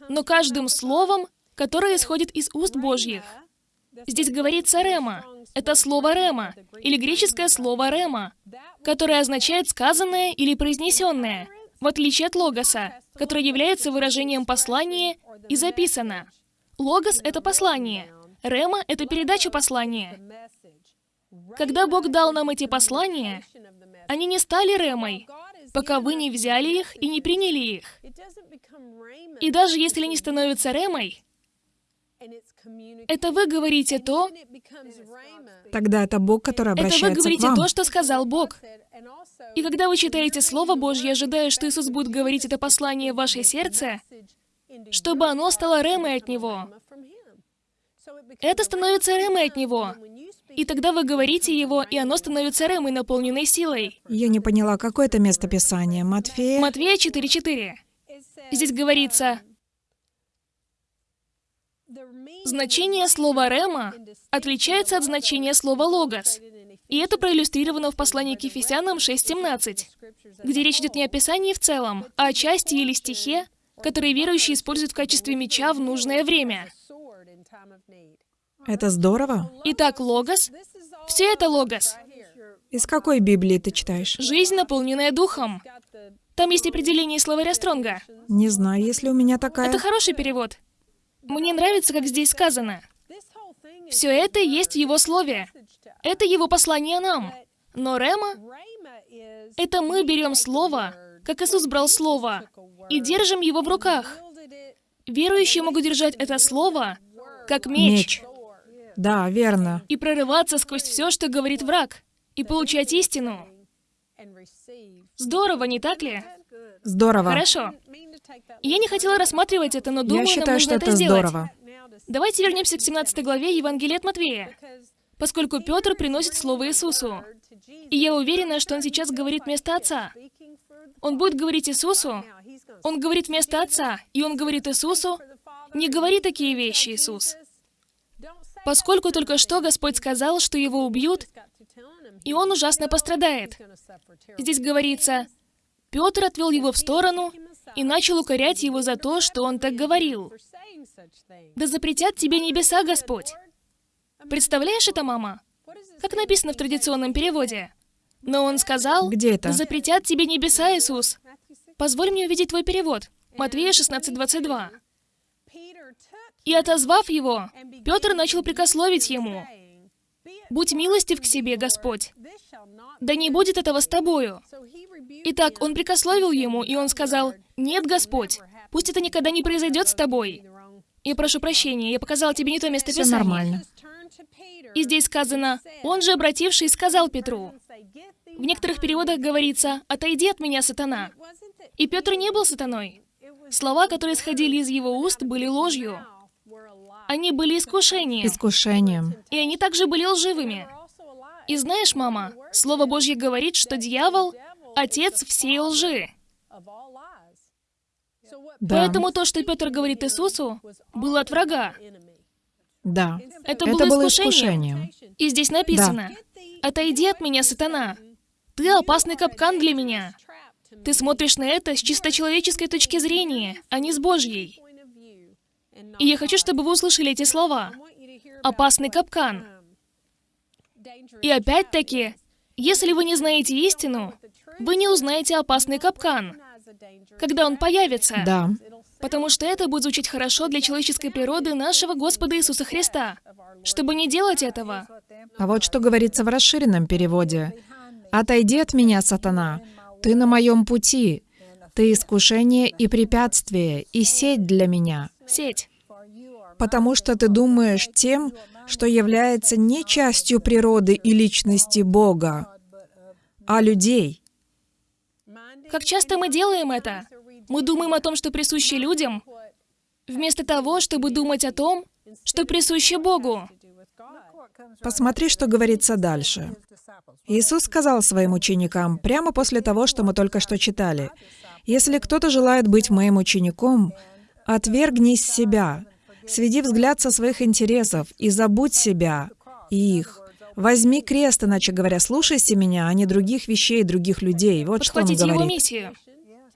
но каждым словом, которое исходит из уст Божьих. Здесь говорится «рема». Это слово «рема», или греческое слово «рема», которое означает «сказанное» или «произнесенное», в отличие от логоса, который является выражением послания и записано. Логос — это послание. Рема — это передача послания. Когда Бог дал нам эти послания, они не стали ремой, пока вы не взяли их и не приняли их. И даже если они становятся ремой, это вы говорите то, Тогда это Бог, который это вы обращается к говорите вам. то, что сказал Бог. И когда вы читаете Слово Божье, ожидая, что Иисус будет говорить это послание в ваше сердце, чтобы оно стало ремой от Него, это становится ремой от Него. И тогда вы говорите его, и оно становится ремой, наполненной силой. Я не поняла, какое это место Писания? Матфея? Матвея 4.4. Здесь говорится, значение слова «рема» отличается от значения слова «логос». И это проиллюстрировано в послании к Ефесянам 6.17, где речь идет не о Писании в целом, а о части или стихе, которые верующие используют в качестве меча в нужное время. Это здорово. Итак, логос — все это логос. Из какой Библии ты читаешь? Жизнь, наполненная духом. Там есть определение словаря Стронга. Не знаю, если у меня такая... Это хороший перевод. Мне нравится, как здесь сказано. Все это есть в его слове. Это его послание нам. Но Рема — это мы берем слово, как Иисус брал слово, и держим его в руках. Верующие могут держать это слово, как меч, Меч. Да, верно. и прорываться сквозь все, что говорит враг, и получать истину. Здорово, не так ли? Здорово. Хорошо. Я не хотела рассматривать это, но думаю, Я нам считаю, нужно что это это сделать. здорово. Давайте вернемся к 17 главе Евангелия от Матвея, поскольку Петр приносит слово Иисусу. И я уверена, что он сейчас говорит вместо Отца. Он будет говорить Иисусу, он говорит вместо Отца, и он говорит Иисусу, не говори такие вещи, Иисус. Поскольку только что Господь сказал, что его убьют, и он ужасно пострадает. Здесь говорится, Петр отвел его в сторону и начал укорять его за то, что он так говорил. Да запретят тебе небеса, Господь. Представляешь это, мама? как написано в традиционном переводе. Но он сказал, Где это? «Да запретят тебе небеса, Иисус». Позволь мне увидеть твой перевод. Матвея 16:22. И отозвав его, Петр начал прикословить ему. «Будь милостив к себе, Господь, да не будет этого с тобою». Итак, он прикословил ему, и он сказал, «Нет, Господь, пусть это никогда не произойдет с тобой». Я прошу прощения, я показала тебе не то место Все Писания. нормально. И здесь сказано, «Он же, обратившись, сказал Петру». В некоторых переводах говорится, «Отойди от меня, сатана». И Петр не был сатаной. Слова, которые исходили из его уст, были ложью. Они были искушением, Искушением. и они также были лживыми. И знаешь, мама, Слово Божье говорит, что дьявол — отец всей лжи. Да. Поэтому то, что Петр говорит Иисусу, было от врага. Да. Это, Это было было искушением. искушением. И здесь написано, «Отойди от меня, сатана! Ты опасный капкан для меня!» Ты смотришь на это с чисто человеческой точки зрения, а не с Божьей. И я хочу, чтобы вы услышали эти слова. Опасный капкан. И опять-таки, если вы не знаете истину, вы не узнаете опасный капкан, когда он появится. Да. Потому что это будет звучать хорошо для человеческой природы нашего Господа Иисуса Христа. Чтобы не делать этого, А вот что говорится в расширенном переводе. «Отойди от меня, сатана! Ты на моем пути! Ты искушение и препятствие, и сеть для меня, сеть. потому что ты думаешь тем, что является не частью природы и личности Бога, а людей». Как часто мы делаем это? Мы думаем о том, что присуще людям, вместо того, чтобы думать о том, что присуще Богу. Посмотри, что говорится дальше. Иисус сказал своим ученикам, прямо после того, что мы только что читали, «Если кто-то желает быть моим учеником, отвергнись себя, сведи взгляд со своих интересов и забудь себя и их. Возьми крест, иначе говоря, слушайся меня, а не других вещей, других людей». Вот что он Подхватить его говорит. миссию,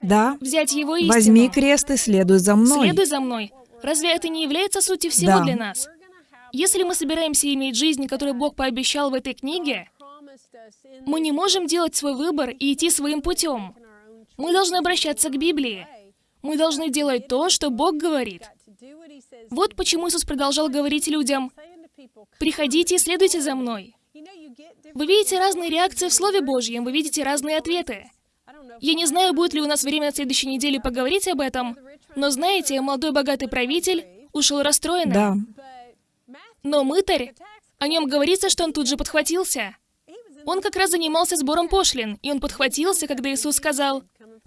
Да, взять его истину. возьми крест и следуй за мной. Следуй за мной. Разве это не является сутью всего Да. для нас? Если мы собираемся иметь жизнь, которую Бог пообещал в этой книге, мы не можем делать свой выбор и идти своим путем. Мы должны обращаться к Библии. Мы должны делать то, что Бог говорит. Вот почему Иисус продолжал говорить людям, «Приходите и следуйте за мной». Вы видите разные реакции в Слове Божьем, вы видите разные ответы. Я не знаю, будет ли у нас время на следующей неделе поговорить об этом, но знаете, молодой богатый правитель ушел расстроенным. Да, Но мытарь, о нем говорится, что он тут же подхватился. Он как раз занимался сбором пошлин, и он подхватился, когда Иисус сказал,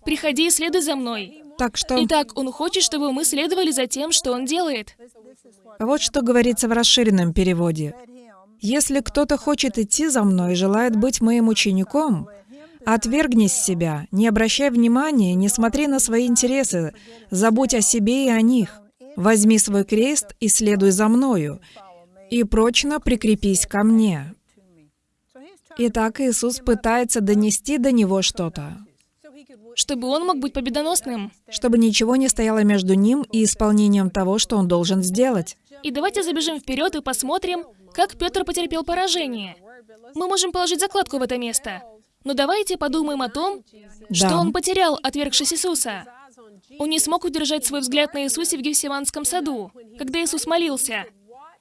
«Приходи и следуй за мной». так что... Итак, он хочет, чтобы мы следовали за тем, что он делает. Вот что говорится в расширенном переводе. «Если кто-то хочет идти за мной и желает быть моим учеником, отвергнись себя, не обращай внимания, не смотри на свои интересы, забудь о себе и о них. Возьми свой крест и следуй за мною, и прочно прикрепись ко мне». Итак, Иисус пытается донести до него что-то, Чтобы он мог быть победоносным. чтобы ничего не стояло между ним и исполнением того, что он должен сделать. И давайте забежим вперед и посмотрим, как Петр потерпел поражение. Мы можем положить закладку в это место. Но давайте подумаем о том, что Да. он потерял, отвергшись Иисуса. Он не смог удержать свой взгляд на Иисусе в Гефсиманском саду, когда Иисус молился.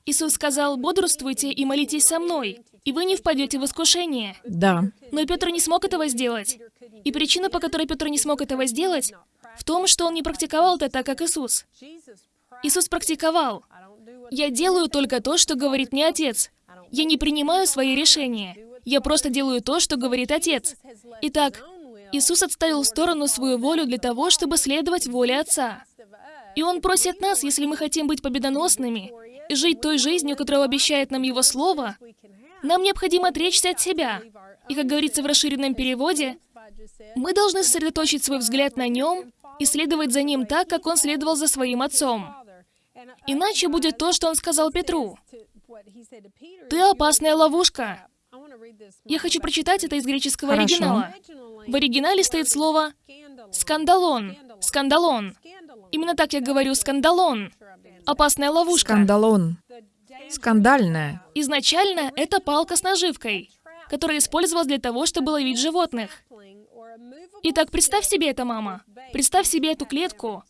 Иисус сказал, «Бодрствуйте и молитесь со мной, и вы не впадете в искушение». Да, Но Петр не смог этого сделать. И причина, по которой Петр не смог этого сделать, в том, что он не практиковал это так, как Иисус. Иисус практиковал. «Я делаю только то, что говорит мне Отец. Я не принимаю свои решения. Я просто делаю то, что говорит Отец». Итак, Иисус отставил в сторону свою волю для того, чтобы следовать воле Отца. И Он просит нас, если мы хотим быть победоносными и жить той жизнью, которую обещает нам Его Слово, нам необходимо отречься от себя. И, как говорится в расширенном переводе, мы должны сосредоточить свой взгляд на Нем и следовать за Ним так, как Он следовал за Своим Отцом. Иначе будет то, что Он сказал Петру. «Ты опасная ловушка». Я хочу прочитать это из греческого Хорошо. оригинала. В оригинале стоит слово «σκάνδαλον». Σκάνδαλον. Именно так я говорю «σκάνδαλον». Опасная ловушка. σκάνδαλον. Скандальная. Изначально это палка с наживкой, которая использовалась для того, чтобы ловить животных. Итак, представь себе это, мама. Представь себе эту клетку.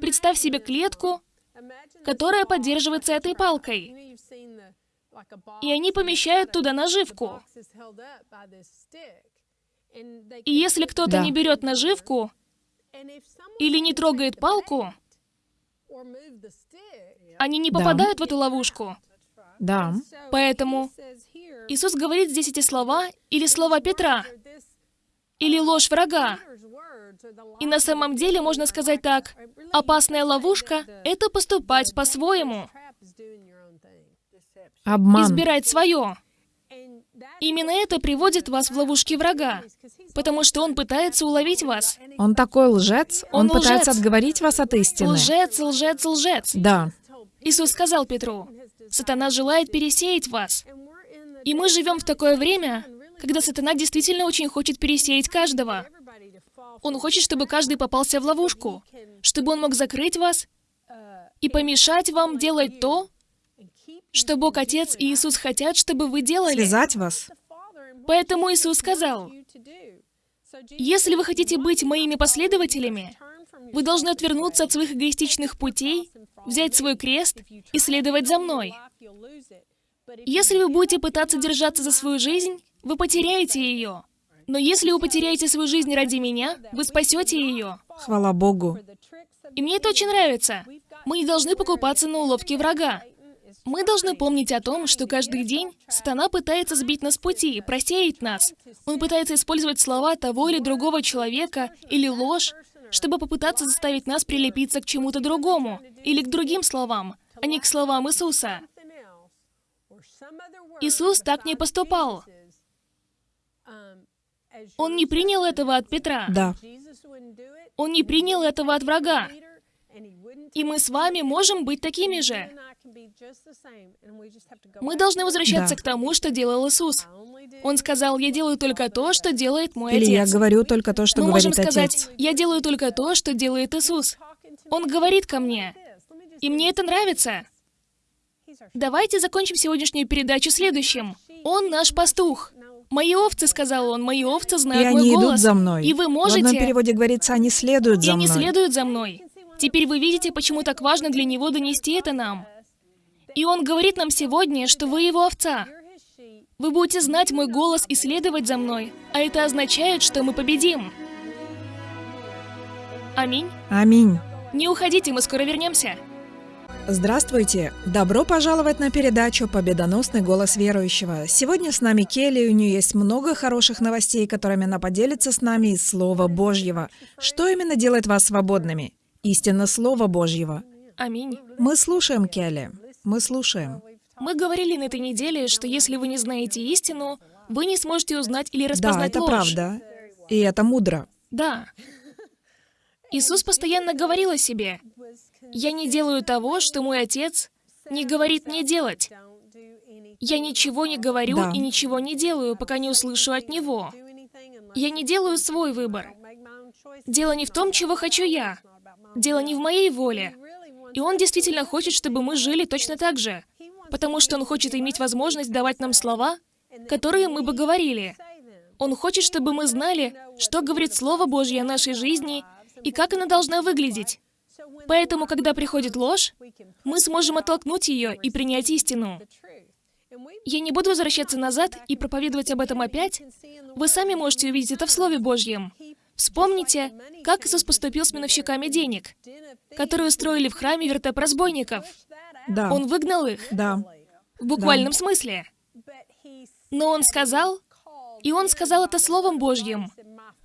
Представь себе клетку, которая поддерживается этой палкой. И они помещают туда наживку. И если кто-то Да. не берет наживку или не трогает палку, они не Да. попадают в эту ловушку. Да. Поэтому Иисус говорит здесь эти слова или слова Петра, или ложь врага. И на самом деле можно сказать так, опасная ловушка — это поступать по-своему, Обман. избирать свое. Именно это приводит вас в ловушки врага, потому что он пытается уловить вас. Он такой лжец. Он, Он пытается лжец. отговорить вас от истины. Лжец, лжец, лжец. Да. Иисус сказал Петру, «Сатана желает пересеять вас». И мы живем в такое время, когда сатана действительно очень хочет пересеять каждого. Он хочет, чтобы каждый попался в ловушку, чтобы он мог закрыть вас и помешать вам делать то, что Бог Отец и Иисус хотят, чтобы вы делали. Связать вас. Поэтому Иисус сказал, «Если вы хотите быть моими последователями, вы должны отвернуться от своих эгоистичных путей, взять свой крест и следовать за мной. Если вы будете пытаться держаться за свою жизнь, вы потеряете ее. Но если вы потеряете свою жизнь ради меня, вы спасете ее. Хвала Богу. И мне это очень нравится. Мы не должны покупаться на уловки врага. Мы должны помнить о том, что каждый день сатана пытается сбить нас с пути, просеять нас. Он пытается использовать слова того или другого человека или ложь, чтобы попытаться заставить нас прилепиться к чему-то другому или к другим словам, а не к словам Иисуса. Иисус так не поступал. Он не принял этого от Петра. Да. Он не принял этого от врага. И мы с вами можем быть такими же. Мы должны возвращаться Да. к тому, что делал Иисус. Он сказал, я делаю только то, что делает мой Или я Отец. говорю только то, что Мы можем говорит сказать, Отец. я делаю только то, что делает Иисус. Он говорит ко мне. И мне это нравится. Давайте закончим сегодняшнюю передачу следующим. Он наш пастух. Мои овцы, сказал он, мои овцы И знают мой они идут голос. за мной. И вы В одном можете... переводе говорится, они следуют И за они мной. следуют за мной. Теперь вы видите, почему так важно для него донести это нам. И он говорит нам сегодня, что вы его овца. Вы будете знать мой голос и следовать за мной, а это означает, что мы победим. Аминь. Аминь. Не уходите, мы скоро вернемся. Здравствуйте! Добро пожаловать на передачу «Победоносный голос верующего». Сегодня с нами Келли, у нее есть много хороших новостей, которыми она поделится с нами из Слова Божьего. Что именно делает вас свободными? Истинно Слова Божьего. Аминь. Мы слушаем, Келли. Мы слушаем. Мы говорили на этой неделе, что если вы не знаете истину, вы не сможете узнать или Да, распознать это ложь. правда. И это мудро. Да. Иисус постоянно говорил о себе. «Я не делаю того, что мой Отец не говорит мне делать. Я ничего не говорю Да. и ничего не делаю, пока не услышу от Него. Я не делаю свой выбор. Дело не в том, чего хочу я. Дело не в моей воле. И Он действительно хочет, чтобы мы жили точно так же. Потому что Он хочет иметь возможность давать нам слова, которые мы бы говорили. Он хочет, чтобы мы знали, что говорит Слово Божье о нашей жизни и как она должна выглядеть. Поэтому, когда приходит ложь, мы сможем оттолкнуть ее и принять истину. Я не буду возвращаться назад и проповедовать об этом опять. Вы сами можете увидеть это в Слове Божьем. Вспомните, как Иисус поступил с миновщиками денег, которые устроили в храме вертеп разбойников. Да. Он выгнал их, Да. в буквальном смысле. Но Он сказал, и Он сказал это Словом Божьим.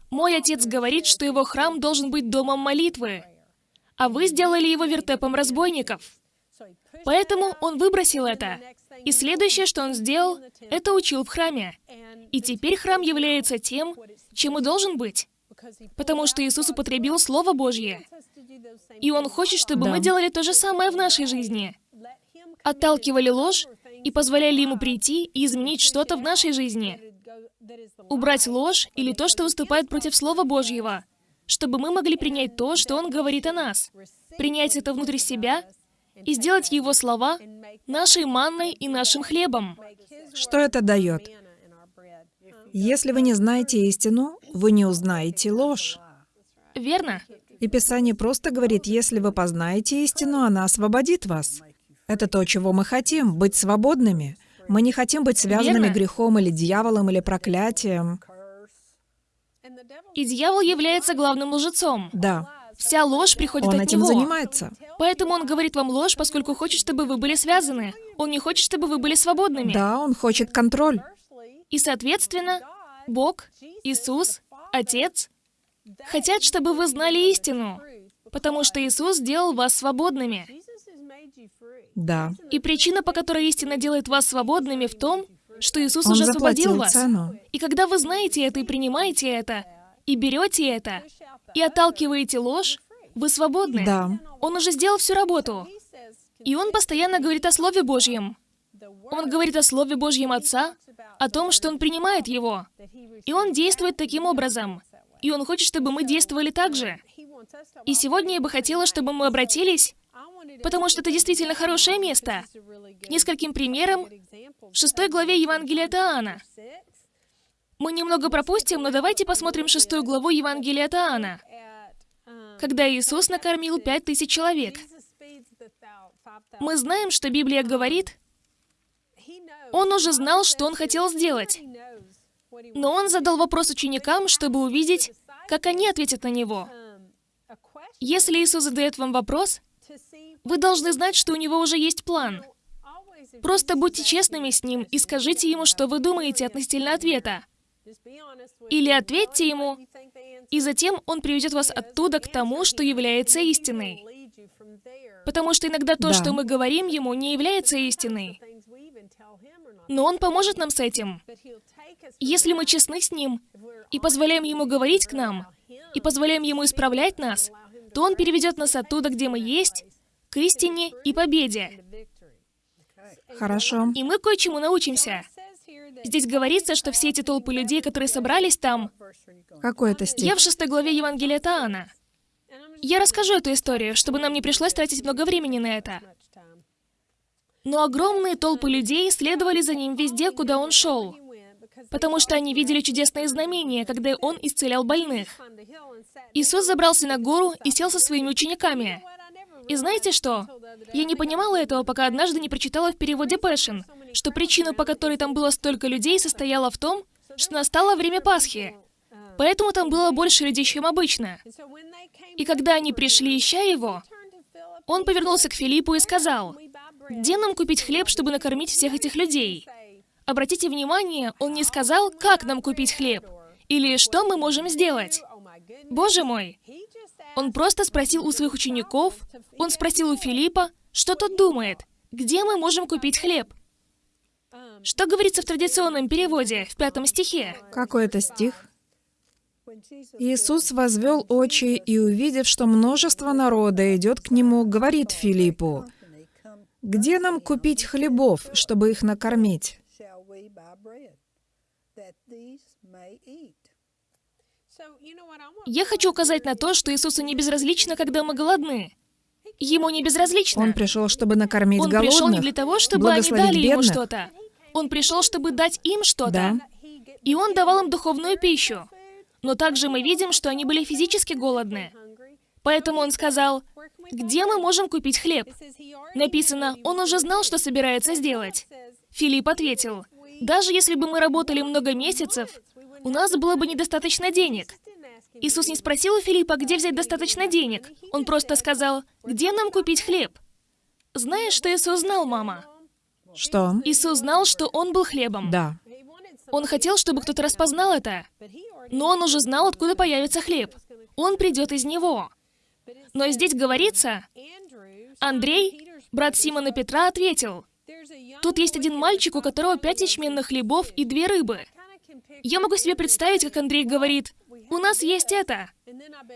«Мой Отец говорит, что Его храм должен быть домом молитвы, а вы сделали его вертепом разбойников». Поэтому Он выбросил это. И следующее, что Он сделал, это учил в храме. И теперь храм является тем, чем и должен быть. Потому что Иисус употребил Слово Божье. И Он хочет, чтобы Да. мы делали то же самое в нашей жизни. Отталкивали ложь и позволяли Ему прийти и изменить что-то в нашей жизни. Убрать ложь или то, что выступает против Слова Божьего, чтобы мы могли принять то, что Он говорит о нас. Принять это внутрь себя и сделать Его слова нашей манной и нашим хлебом. Что это дает? Если вы не знаете истину, вы не узнаете ложь. Верно? И Писание просто говорит, если вы познаете истину, она освободит вас. Это то, чего мы хотим, быть свободными. Мы не хотим быть связанными Верно. грехом или дьяволом или проклятием. И дьявол является главным лжецом. Да, Вся ложь приходит он от этим него. занимается. Поэтому он говорит вам ложь, поскольку хочет, чтобы вы были связаны. Он не хочет, чтобы вы были свободными. Да, он хочет контроль. И, соответственно, Бог, Иисус, Отец хотят, чтобы вы знали истину, потому что Иисус сделал вас свободными. Да. И причина, по которой истина делает вас свободными, в том, что Иисус Он уже освободил вас. цену. И когда вы знаете это и принимаете это, и берете это, и отталкиваете ложь, вы свободны. Да. Он уже сделал всю работу. И он постоянно говорит о Слове Божьем. Он говорит о Слове Божьем Отца, о том, что он принимает его. И он действует таким образом. И он хочет, чтобы мы действовали так же. И сегодня я бы хотела, чтобы мы обратились, потому что это действительно хорошее место, к нескольким примерам в шестой главе Евангелия от Иоанна. Мы немного пропустим, но давайте посмотрим шестую главу Евангелия от Иоанна, когда Иисус накормил пять тысяч человек. Мы знаем, что Библия говорит, он уже знал, что он хотел сделать. Но он задал вопрос ученикам, чтобы увидеть, как они ответят на него. Если Иисус задает вам вопрос, вы должны знать, что у него уже есть план. Просто будьте честными с ним и скажите ему, что вы думаете относительно ответа. Или ответьте ему, и затем он приведет вас оттуда к тому, что является истиной. Потому что иногда то, Да. что мы говорим ему, не является истиной. Но он поможет нам с этим. Если мы честны с ним и позволяем ему говорить к нам, и позволяем ему исправлять нас, то он переведет нас оттуда, где мы есть, к истине и победе. Хорошо. И мы кое-чему научимся. Здесь говорится, что все эти толпы людей, которые собрались там, Какой это стих? я в шестой главе Евангелия от Иоанна. Я расскажу эту историю, чтобы нам не пришлось тратить много времени на это. Но огромные толпы людей следовали за ним везде, куда он шел, потому что они видели чудесные знамения, когда он исцелял больных. Иисус забрался на гору и сел со своими учениками. И знаете что? Я не понимала этого, пока однажды не прочитала в переводе Пэшен, что причина, по которой там было столько людей, состояла в том, что настало время Пасхи. Поэтому там было больше людей, чем обычно. И когда они пришли, ища его, он повернулся к Филиппу и сказал, «Где нам купить хлеб, чтобы накормить всех этих людей?» Обратите внимание, он не сказал, как нам купить хлеб, или что мы можем сделать. Боже мой! Он просто спросил у своих учеников, он спросил у Филиппа, что тот думает, где мы можем купить хлеб. Что говорится в традиционном переводе, в пятом стихе? Какой это стих? Иисус возвел очи и, увидев, что множество народа идет к нему, говорит Филиппу, «Где нам купить хлебов, чтобы их накормить?» Я хочу указать на то, что Иисусу не безразлично, когда мы голодны. Ему не безразлично. Он пришел, чтобы накормить Он голодных, пришел не для того, чтобы они дали ему бедных. что-то. Он пришел, чтобы дать им что-то. Да. И он давал им духовную пищу. Но также мы видим, что они были физически голодны. Поэтому он сказал, где мы можем купить хлеб? Написано, он уже знал, что собирается сделать. Филипп ответил, даже если бы мы работали много месяцев, у нас было бы недостаточно денег. Иисус не спросил у Филиппа, где взять достаточно денег. Он просто сказал, где нам купить хлеб? Знаешь, что Иисус знал, мама? Что? Иисус знал, что Он был хлебом. Да. Он хотел, чтобы кто-то распознал это. Но Он уже знал, откуда появится хлеб. Он придет из него. Но здесь говорится, Андрей, брат Симона Петра, ответил, «Тут есть один мальчик, у которого пять ячменных хлебов и две рыбы». Я могу себе представить, как Андрей говорит, «У нас есть это».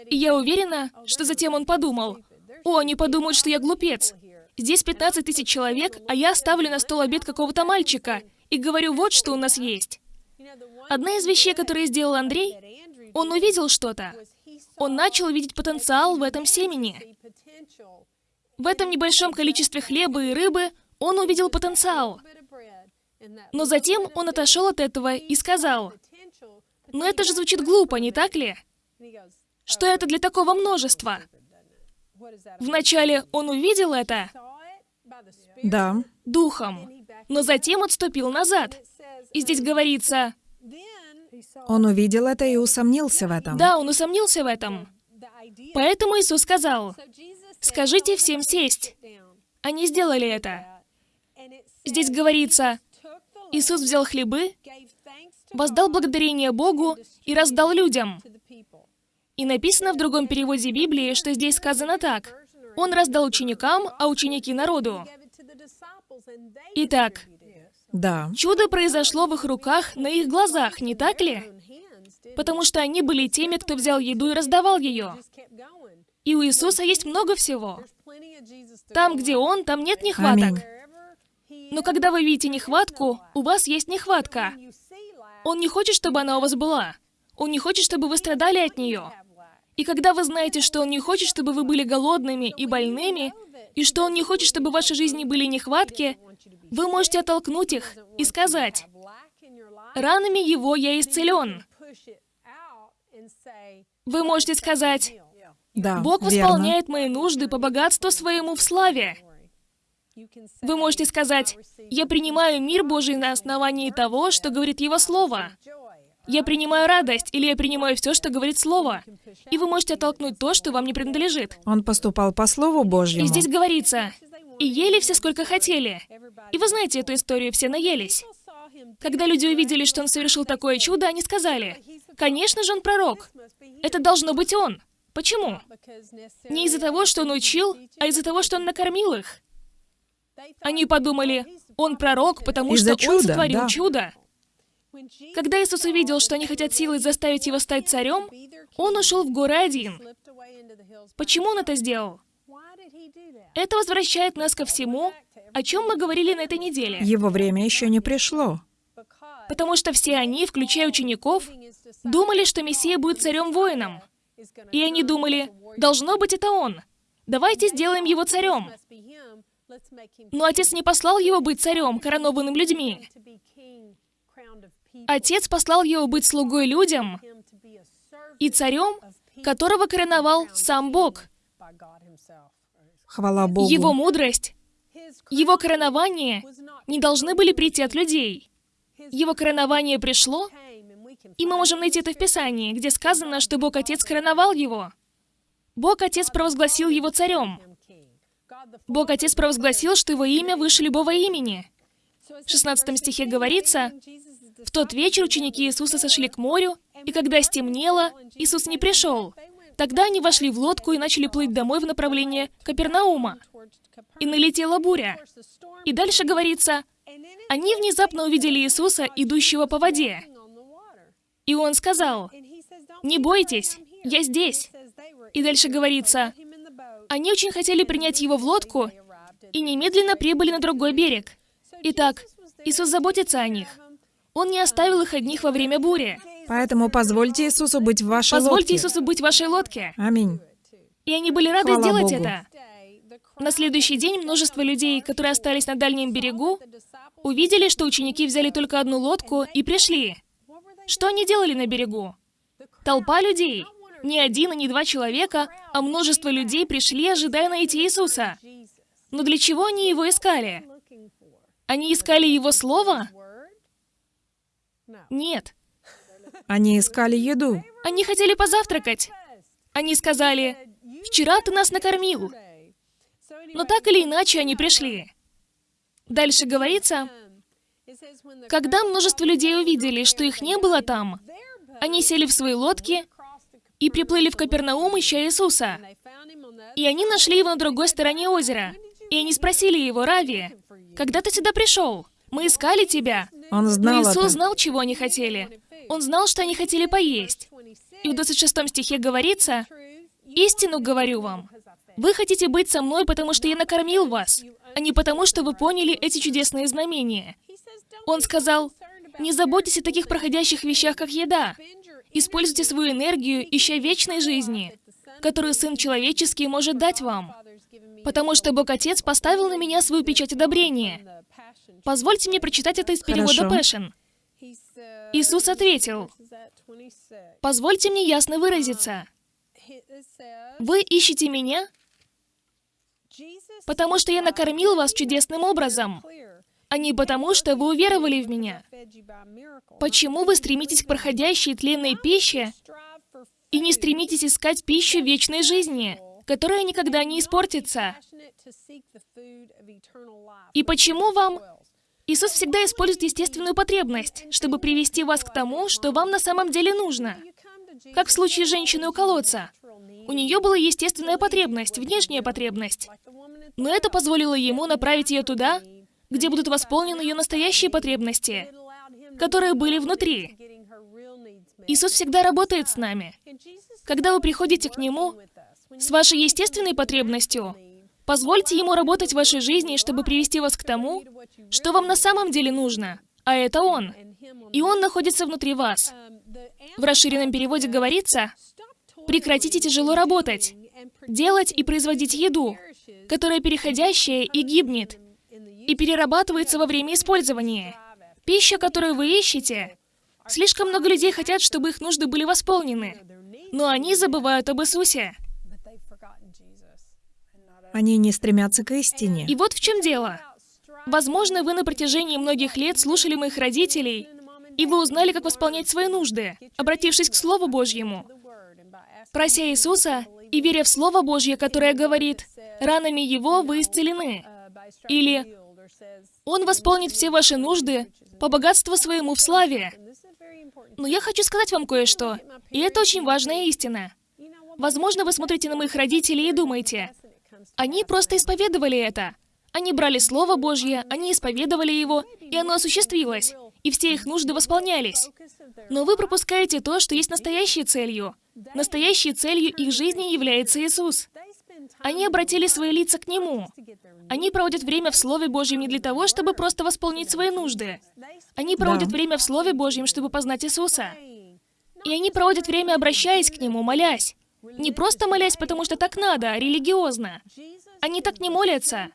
И я уверена, что затем он подумал, «О, они подумают, что я глупец. Здесь 15 тысяч человек, а я ставлю на стол обед какого-то мальчика и говорю, вот что у нас есть». Одна из вещей, которые сделал Андрей, он увидел что-то. Он начал видеть потенциал в этом семени. В этом небольшом количестве хлеба и рыбы он увидел потенциал. Но затем он отошел от этого и сказал, «Но это же звучит глупо, не так ли? Что это для такого множества?» Вначале он увидел это Да. духом, но затем отступил назад. И здесь говорится, Он увидел это и усомнился в этом. да, он усомнился в этом. Поэтому Иисус сказал, «Скажите всем сесть». Они сделали это. Здесь говорится, Иисус взял хлебы, воздал благодарение Богу и раздал людям. И написано в другом переводе Библии, что здесь сказано так. Он раздал ученикам, а ученики народу. Итак, Да. чудо произошло в их руках, на их глазах, не так ли? Потому что они были теми, кто взял еду и раздавал ее. И у Иисуса есть много всего. Там, где Он, там нет нехваток. Аминь. Но когда вы видите нехватку, у вас есть нехватка. Он не хочет, чтобы она у вас была. Он не хочет, чтобы вы страдали от нее. И когда вы знаете, что Он не хочет, чтобы вы были голодными и больными, и что Он не хочет, чтобы в вашей жизни были нехватки, вы можете оттолкнуть их и сказать, «Ранами Его я исцелен». Вы можете сказать, Да. «Бог верно. восполняет мои нужды по богатству своему в славе». Вы можете сказать, «Я принимаю мир Божий на основании того, что говорит Его Слово». Я принимаю радость, или я принимаю все, что говорит Слово. И вы можете оттолкнуть то, что вам не принадлежит. Он поступал по Слову Божьему. И здесь говорится, и ели все, сколько хотели. И вы знаете эту историю, все наелись. Когда люди увидели, что он совершил такое чудо, они сказали, «Конечно же он пророк. Это должно быть он». Почему? Не из-за того, что он учил, а из-за того, что он накормил их. Они подумали, он пророк, потому что он чуда, сотворил да. чудо. Когда Иисус увидел, что они хотят силой заставить его стать царем, он ушел в горы один. Почему он это сделал? Это возвращает нас ко всему, о чем мы говорили на этой неделе. Его время еще не пришло. Потому что все они, включая учеников, думали, что Мессия будет царем-воином. И они думали, должно быть это он. Давайте сделаем его царем. Но отец не послал его быть царем, коронованным людьми. Отец послал его быть слугой людям и царем, которого короновал сам Бог. Хвала Богу. Его мудрость, его коронование не должны были прийти от людей. Его коронование пришло, и мы можем найти это в Писании, где сказано, что Бог Отец короновал его. Бог Отец провозгласил его царем. Бог Отец провозгласил, что его имя выше любого имени. В 16 стихе говорится, «В тот вечер ученики Иисуса сошли к морю, и когда стемнело, Иисус не пришел. Тогда они вошли в лодку и начали плыть домой в направлении Капернаума. И налетела буря. И дальше говорится, они внезапно увидели Иисуса, идущего по воде. И он сказал, «Не бойтесь, я здесь». И дальше говорится, они очень хотели принять его в лодку и немедленно прибыли на другой берег. Итак, Иисус заботится о них. Он не оставил их одних во время бури. Поэтому позвольте Иисусу быть в вашей Позвольте лодке. Иисусу быть в вашей лодке. Аминь. И они были рады Хвала сделать Богу. это. На следующий день множество людей, которые остались на дальнем берегу, увидели, что ученики взяли только одну лодку и пришли. Что они делали на берегу? Толпа людей. Не один и не два человека, а множество людей пришли, ожидая найти Иисуса. Но для чего они его искали? Они искали его слово? Нет. Они искали еду. Они хотели позавтракать. Они сказали, «Вчера ты нас накормил». Но так или иначе они пришли. Дальше говорится, когда множество людей увидели, что их не было там, они сели в свои лодки и приплыли в Капернаум, ища Иисуса. И они нашли его на другой стороне озера. И они спросили его, Рави, когда ты сюда пришел? Мы искали тебя. Он Но знал Иисус это. знал, чего они хотели. Он знал, что они хотели поесть. И в 26 стихе говорится, «Истину говорю вам, вы хотите быть со мной, потому что я накормил вас, а не потому, что вы поняли эти чудесные знамения». Он сказал, «Не заботьтесь о таких проходящих вещах, как еда. Используйте свою энергию, ища вечной жизни, которую Сын Человеческий может дать вам. Потому что Бог Отец поставил на меня свою печать одобрения. Позвольте мне прочитать это из перевода Хорошо. Passion. Иисус ответил, «Позвольте мне ясно выразиться. Вы ищете меня, потому что я накормил вас чудесным образом, а не потому, что вы уверовали в меня. Почему вы стремитесь к проходящей тленной пище и не стремитесь искать пищу вечной жизни, которая никогда не испортится? И почему вам... Иисус всегда использует естественную потребность, чтобы привести вас к тому, что вам на самом деле нужно. Как в случае женщины у колодца. У нее была естественная потребность, внешняя потребность. Но это позволило ему направить ее туда, где будут восполнены ее настоящие потребности, которые были внутри. Иисус всегда работает с нами. Когда вы приходите к Нему с вашей естественной потребностью, позвольте Ему работать в вашей жизни, чтобы привести вас к тому, что вам на самом деле нужно, а это Он. И Он находится внутри вас. В расширенном переводе говорится, прекратите тяжело работать, делать и производить еду, которая переходящая и гибнет, и перерабатывается во время использования. Пища, которую вы ищете, слишком много людей хотят, чтобы их нужды были восполнены, но они забывают об Иисусе. Они не стремятся к истине. И вот в чем дело. Возможно, вы на протяжении многих лет слушали моих родителей, и вы узнали, как восполнять свои нужды, обратившись к Слову Божьему, прося Иисуса и веря в Слово Божье, которое говорит, «Ранами Его вы исцелены», или «Он восполнит все ваши нужды по богатству своему в славе». Но я хочу сказать вам кое-что, и это очень важная истина. Возможно, вы смотрите на моих родителей и думаете, они просто исповедовали это. Они брали Слово Божье, они исповедовали его, и оно осуществилось, и все их нужды восполнялись. Но вы пропускаете то, что есть настоящей целью. Настоящей целью их жизни является Иисус. Они обратили свои лица к Нему. Они проводят время в Слове Божьем не для того, чтобы просто восполнить свои нужды. Они проводят Да. время в Слове Божьем, чтобы познать Иисуса. И они проводят время, обращаясь к Нему, молясь. Не просто молясь, потому что так надо, а религиозно. Они так не молятся.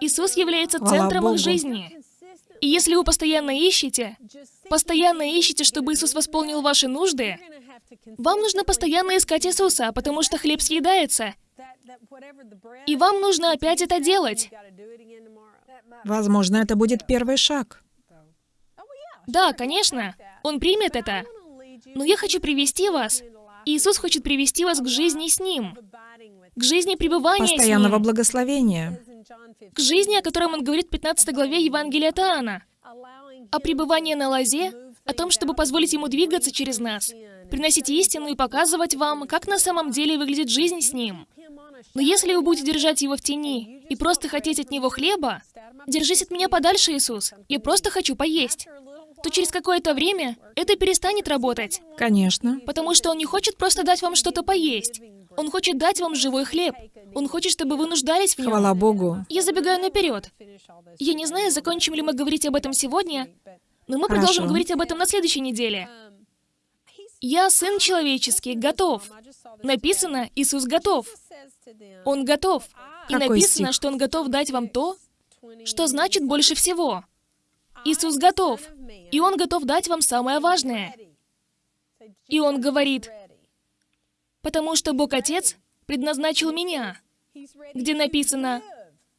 Иисус является центром их жизни. И если вы постоянно ищете, постоянно ищете, чтобы Иисус восполнил ваши нужды, вам нужно постоянно искать Иисуса, потому что хлеб съедается, и вам нужно опять это делать. Возможно, это будет первый шаг. Да, конечно, Он примет это. Но я хочу привести вас. Иисус хочет привести вас к жизни с Ним, к жизни пребывания с Постоянного Ним, благословения. к жизни, о котором Он говорит в 15 главе Евангелия от Иоанна, о пребывании на лозе, о том, чтобы позволить Ему двигаться через нас, приносить истину и показывать вам, как на самом деле выглядит жизнь с Ним. Но если вы будете держать Его в тени и просто хотеть от Него хлеба, держись от меня подальше, Иисус, я просто хочу поесть, то через какое-то время это перестанет работать. Конечно. Потому что он не хочет просто дать вам что-то поесть. Он хочет дать вам живой хлеб. Он хочет, чтобы вы нуждались в нем. Хвала Богу. Я забегаю наперед. Я не знаю, закончим ли мы говорить об этом сегодня, но мы Хорошо. продолжим говорить об этом на следующей неделе. Я сын человеческий, готов. Написано, Иисус готов. Он готов. И Какой написано, стих? что Он готов дать вам то, что значит больше всего. Иисус готов. И Он готов дать вам самое важное. И Он говорит, потому что Бог Отец предназначил меня, где написано,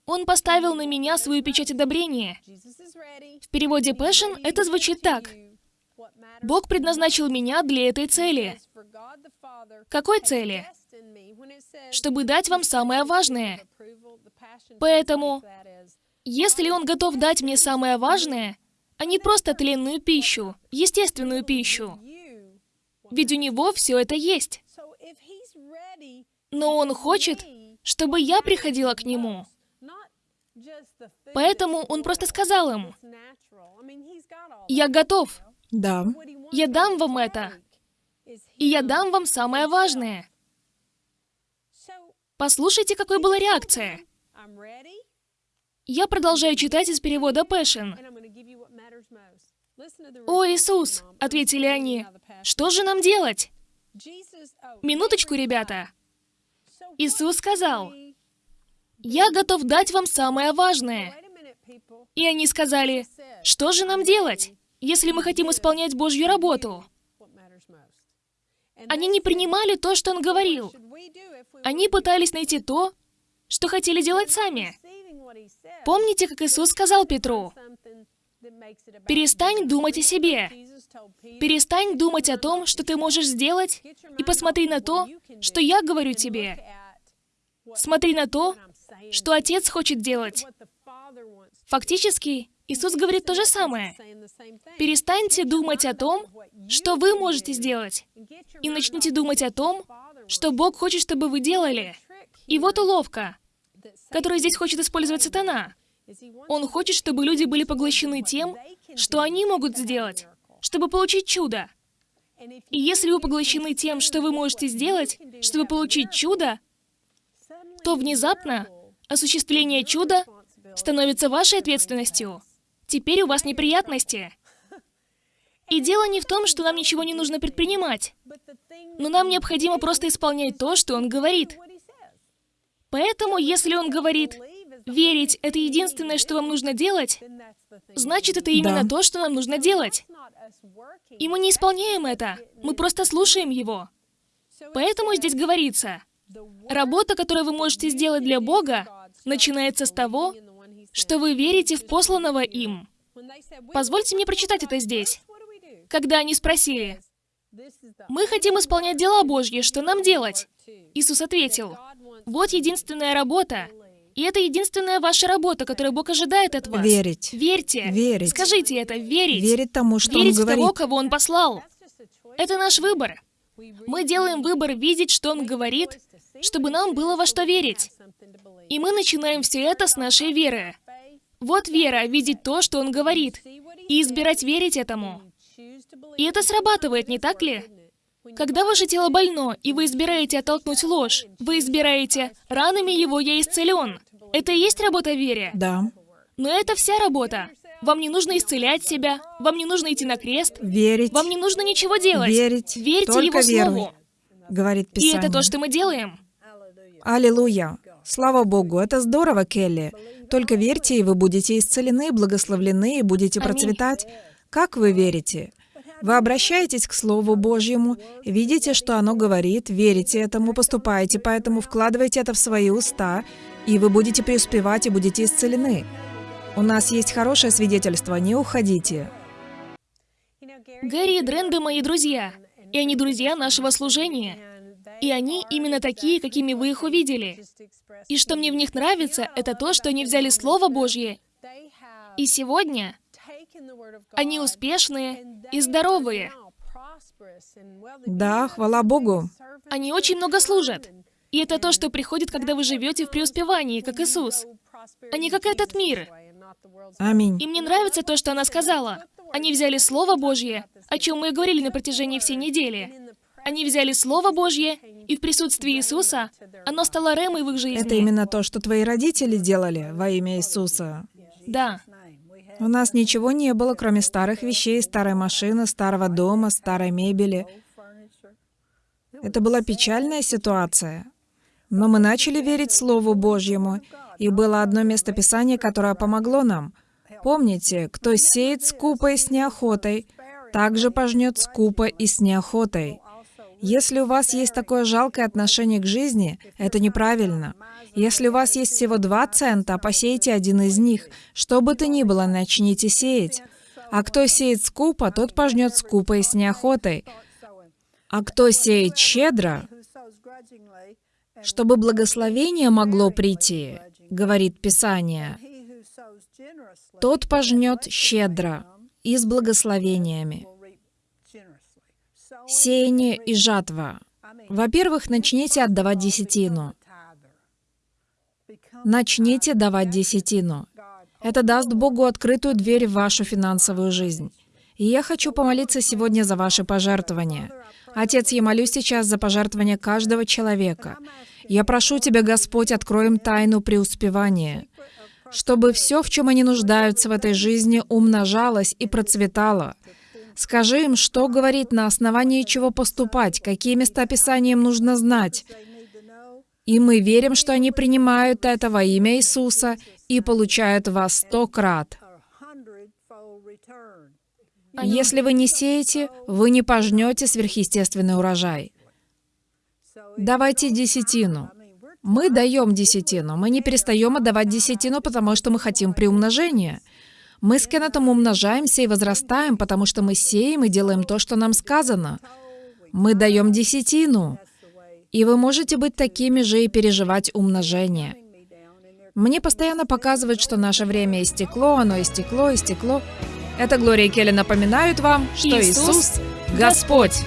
Он поставил на меня свою печать одобрения. В переводе Passion это звучит так. Бог предназначил меня для этой цели. Какой цели? Чтобы дать вам самое важное. Поэтому, если Он готов дать мне самое важное, а не просто тленную пищу, естественную пищу, ведь у Него все это есть. Но Он хочет, чтобы я приходила к Нему. Поэтому Он просто сказал им, «Я готов, Да. я дам вам это, и я дам вам самое важное». Послушайте, какой была реакция. Я продолжаю читать из перевода Passion. «О, Иисус!» — ответили они. «Что же нам делать?» Минуточку, ребята. Иисус сказал, «Я готов дать вам самое важное». И они сказали, «Что же нам делать, если мы хотим исполнять Божью работу?» Они не принимали то, что он говорил. Они пытались найти то, что хотели делать сами. Помните, как Иисус сказал Петру, «Перестань думать о себе. Перестань думать о том, что ты можешь сделать, и посмотри на то, что я говорю тебе. Смотри на то, что Отец хочет делать». Фактически, Иисус говорит то же самое. Перестаньте думать о том, что вы можете сделать, и начните думать о том, что Бог хочет, чтобы вы делали. И вот уловка, которую здесь хочет использовать сатана. Он хочет, чтобы люди были поглощены тем, что они могут сделать, чтобы получить чудо. И если вы поглощены тем, что вы можете сделать, чтобы получить чудо, то внезапно осуществление чуда становится вашей ответственностью. Теперь у вас неприятности. И дело не в том, что нам ничего не нужно предпринимать, но нам необходимо просто исполнять то, что он говорит. Поэтому, если он говорит, верить — это единственное, что вам нужно делать, значит, это именно Да. то, что нам нужно делать. И мы не исполняем это, мы просто слушаем его. Поэтому здесь говорится, работа, которую вы можете сделать для Бога, начинается с того, что вы верите в посланного им. Позвольте мне прочитать это здесь. Когда они спросили, «Мы хотим исполнять дела Божьи, что нам делать?» Иисус ответил, «Вот единственная работа, и это единственная ваша работа, которую Бог ожидает от вас. Верить. Верьте. Верить. Скажите это, верить. Верить тому, что верить он в того, говорит. кого Он послал. Это наш выбор. Мы делаем выбор видеть, что Он говорит, чтобы нам было во что верить. И мы начинаем все это с нашей веры. Вот вера, видеть то, что Он говорит, и избирать верить этому. И это срабатывает, не так ли? Когда ваше тело больно, и вы избираете оттолкнуть ложь, вы избираете «ранами его я исцелен». Это и есть работа вере. Да. Но это вся работа. Вам не нужно исцелять себя, вам не нужно идти на крест, Верить. вам не нужно ничего делать. Верить. Верьте Только Его веруй. Слову. Говорит И Писание. это то, что мы делаем. Аллилуйя. Слава Богу, это здорово, Келли. Только верьте, и вы будете исцелены, благословлены, и будете Аминь. процветать. Как вы верите? Вы обращаетесь к Слову Божьему, видите, что оно говорит, верите этому, поступаете, поэтому вкладываете это в свои уста, и вы будете преуспевать и будете исцелены. У нас есть хорошее свидетельство, не уходите. Гэри и Дренда мои друзья, и они друзья нашего служения. И они именно такие, какими вы их увидели. И что мне в них нравится, это то, что они взяли Слово Божье, и сегодня они успешные и здоровые. Да, хвала Богу. Они очень много служат. И это то, что приходит, когда вы живете в преуспевании, как Иисус, а не как этот мир. Аминь. И мне нравится то, что она сказала. Они взяли Слово Божье, о чем мы и говорили на протяжении всей недели. Они взяли Слово Божье, и в присутствии Иисуса оно стало ремой в их жизни. Это именно то, что твои родители делали во имя Иисуса. Да. У нас ничего не было, кроме старых вещей, старой машины, старого дома, старой мебели. Это была печальная ситуация. Но мы начали верить Слову Божьему, и было одно место Писания, которое помогло нам. Помните, кто сеет скупо и с неохотой, также пожнет скупо и с неохотой. Если у вас есть такое жалкое отношение к жизни, это неправильно. Если у вас есть всего два цента, посейте один из них. Что бы то ни было, начните сеять. А кто сеет скупо, тот пожнет скупо и с неохотой. А кто сеет щедро, чтобы благословение могло прийти, говорит Писание, тот пожнет щедро и с благословениями. Сеяние и жатва. Во-первых, начните отдавать десятину. Начните давать десятину. Это даст Богу открытую дверь в вашу финансовую жизнь. И я хочу помолиться сегодня за ваши пожертвования. Отец, я молюсь сейчас за пожертвования каждого человека. Я прошу Тебя, Господь, открой им тайну преуспевания, чтобы все, в чем они нуждаются в этой жизни, умножалось и процветало. Скажи им, что говорить, на основании чего поступать, какие места Писания им нужно знать. И мы верим, что они принимают это во имя Иисуса и получают во сто крат. Если вы не сеете, вы не пожнете сверхъестественный урожай. Давайте десятину. Мы даем десятину. Мы не перестаем отдавать десятину, потому что мы хотим приумножения. Мы с Кеннетом умножаемся и возрастаем, потому что мы сеем и делаем то, что нам сказано. Мы даем десятину. И вы можете быть такими же и переживать умножение. Мне постоянно показывают, что наше время истекло, оно истекло, истекло. Это Глория и Келли напоминают вам, что Иисус Иисус — Господь.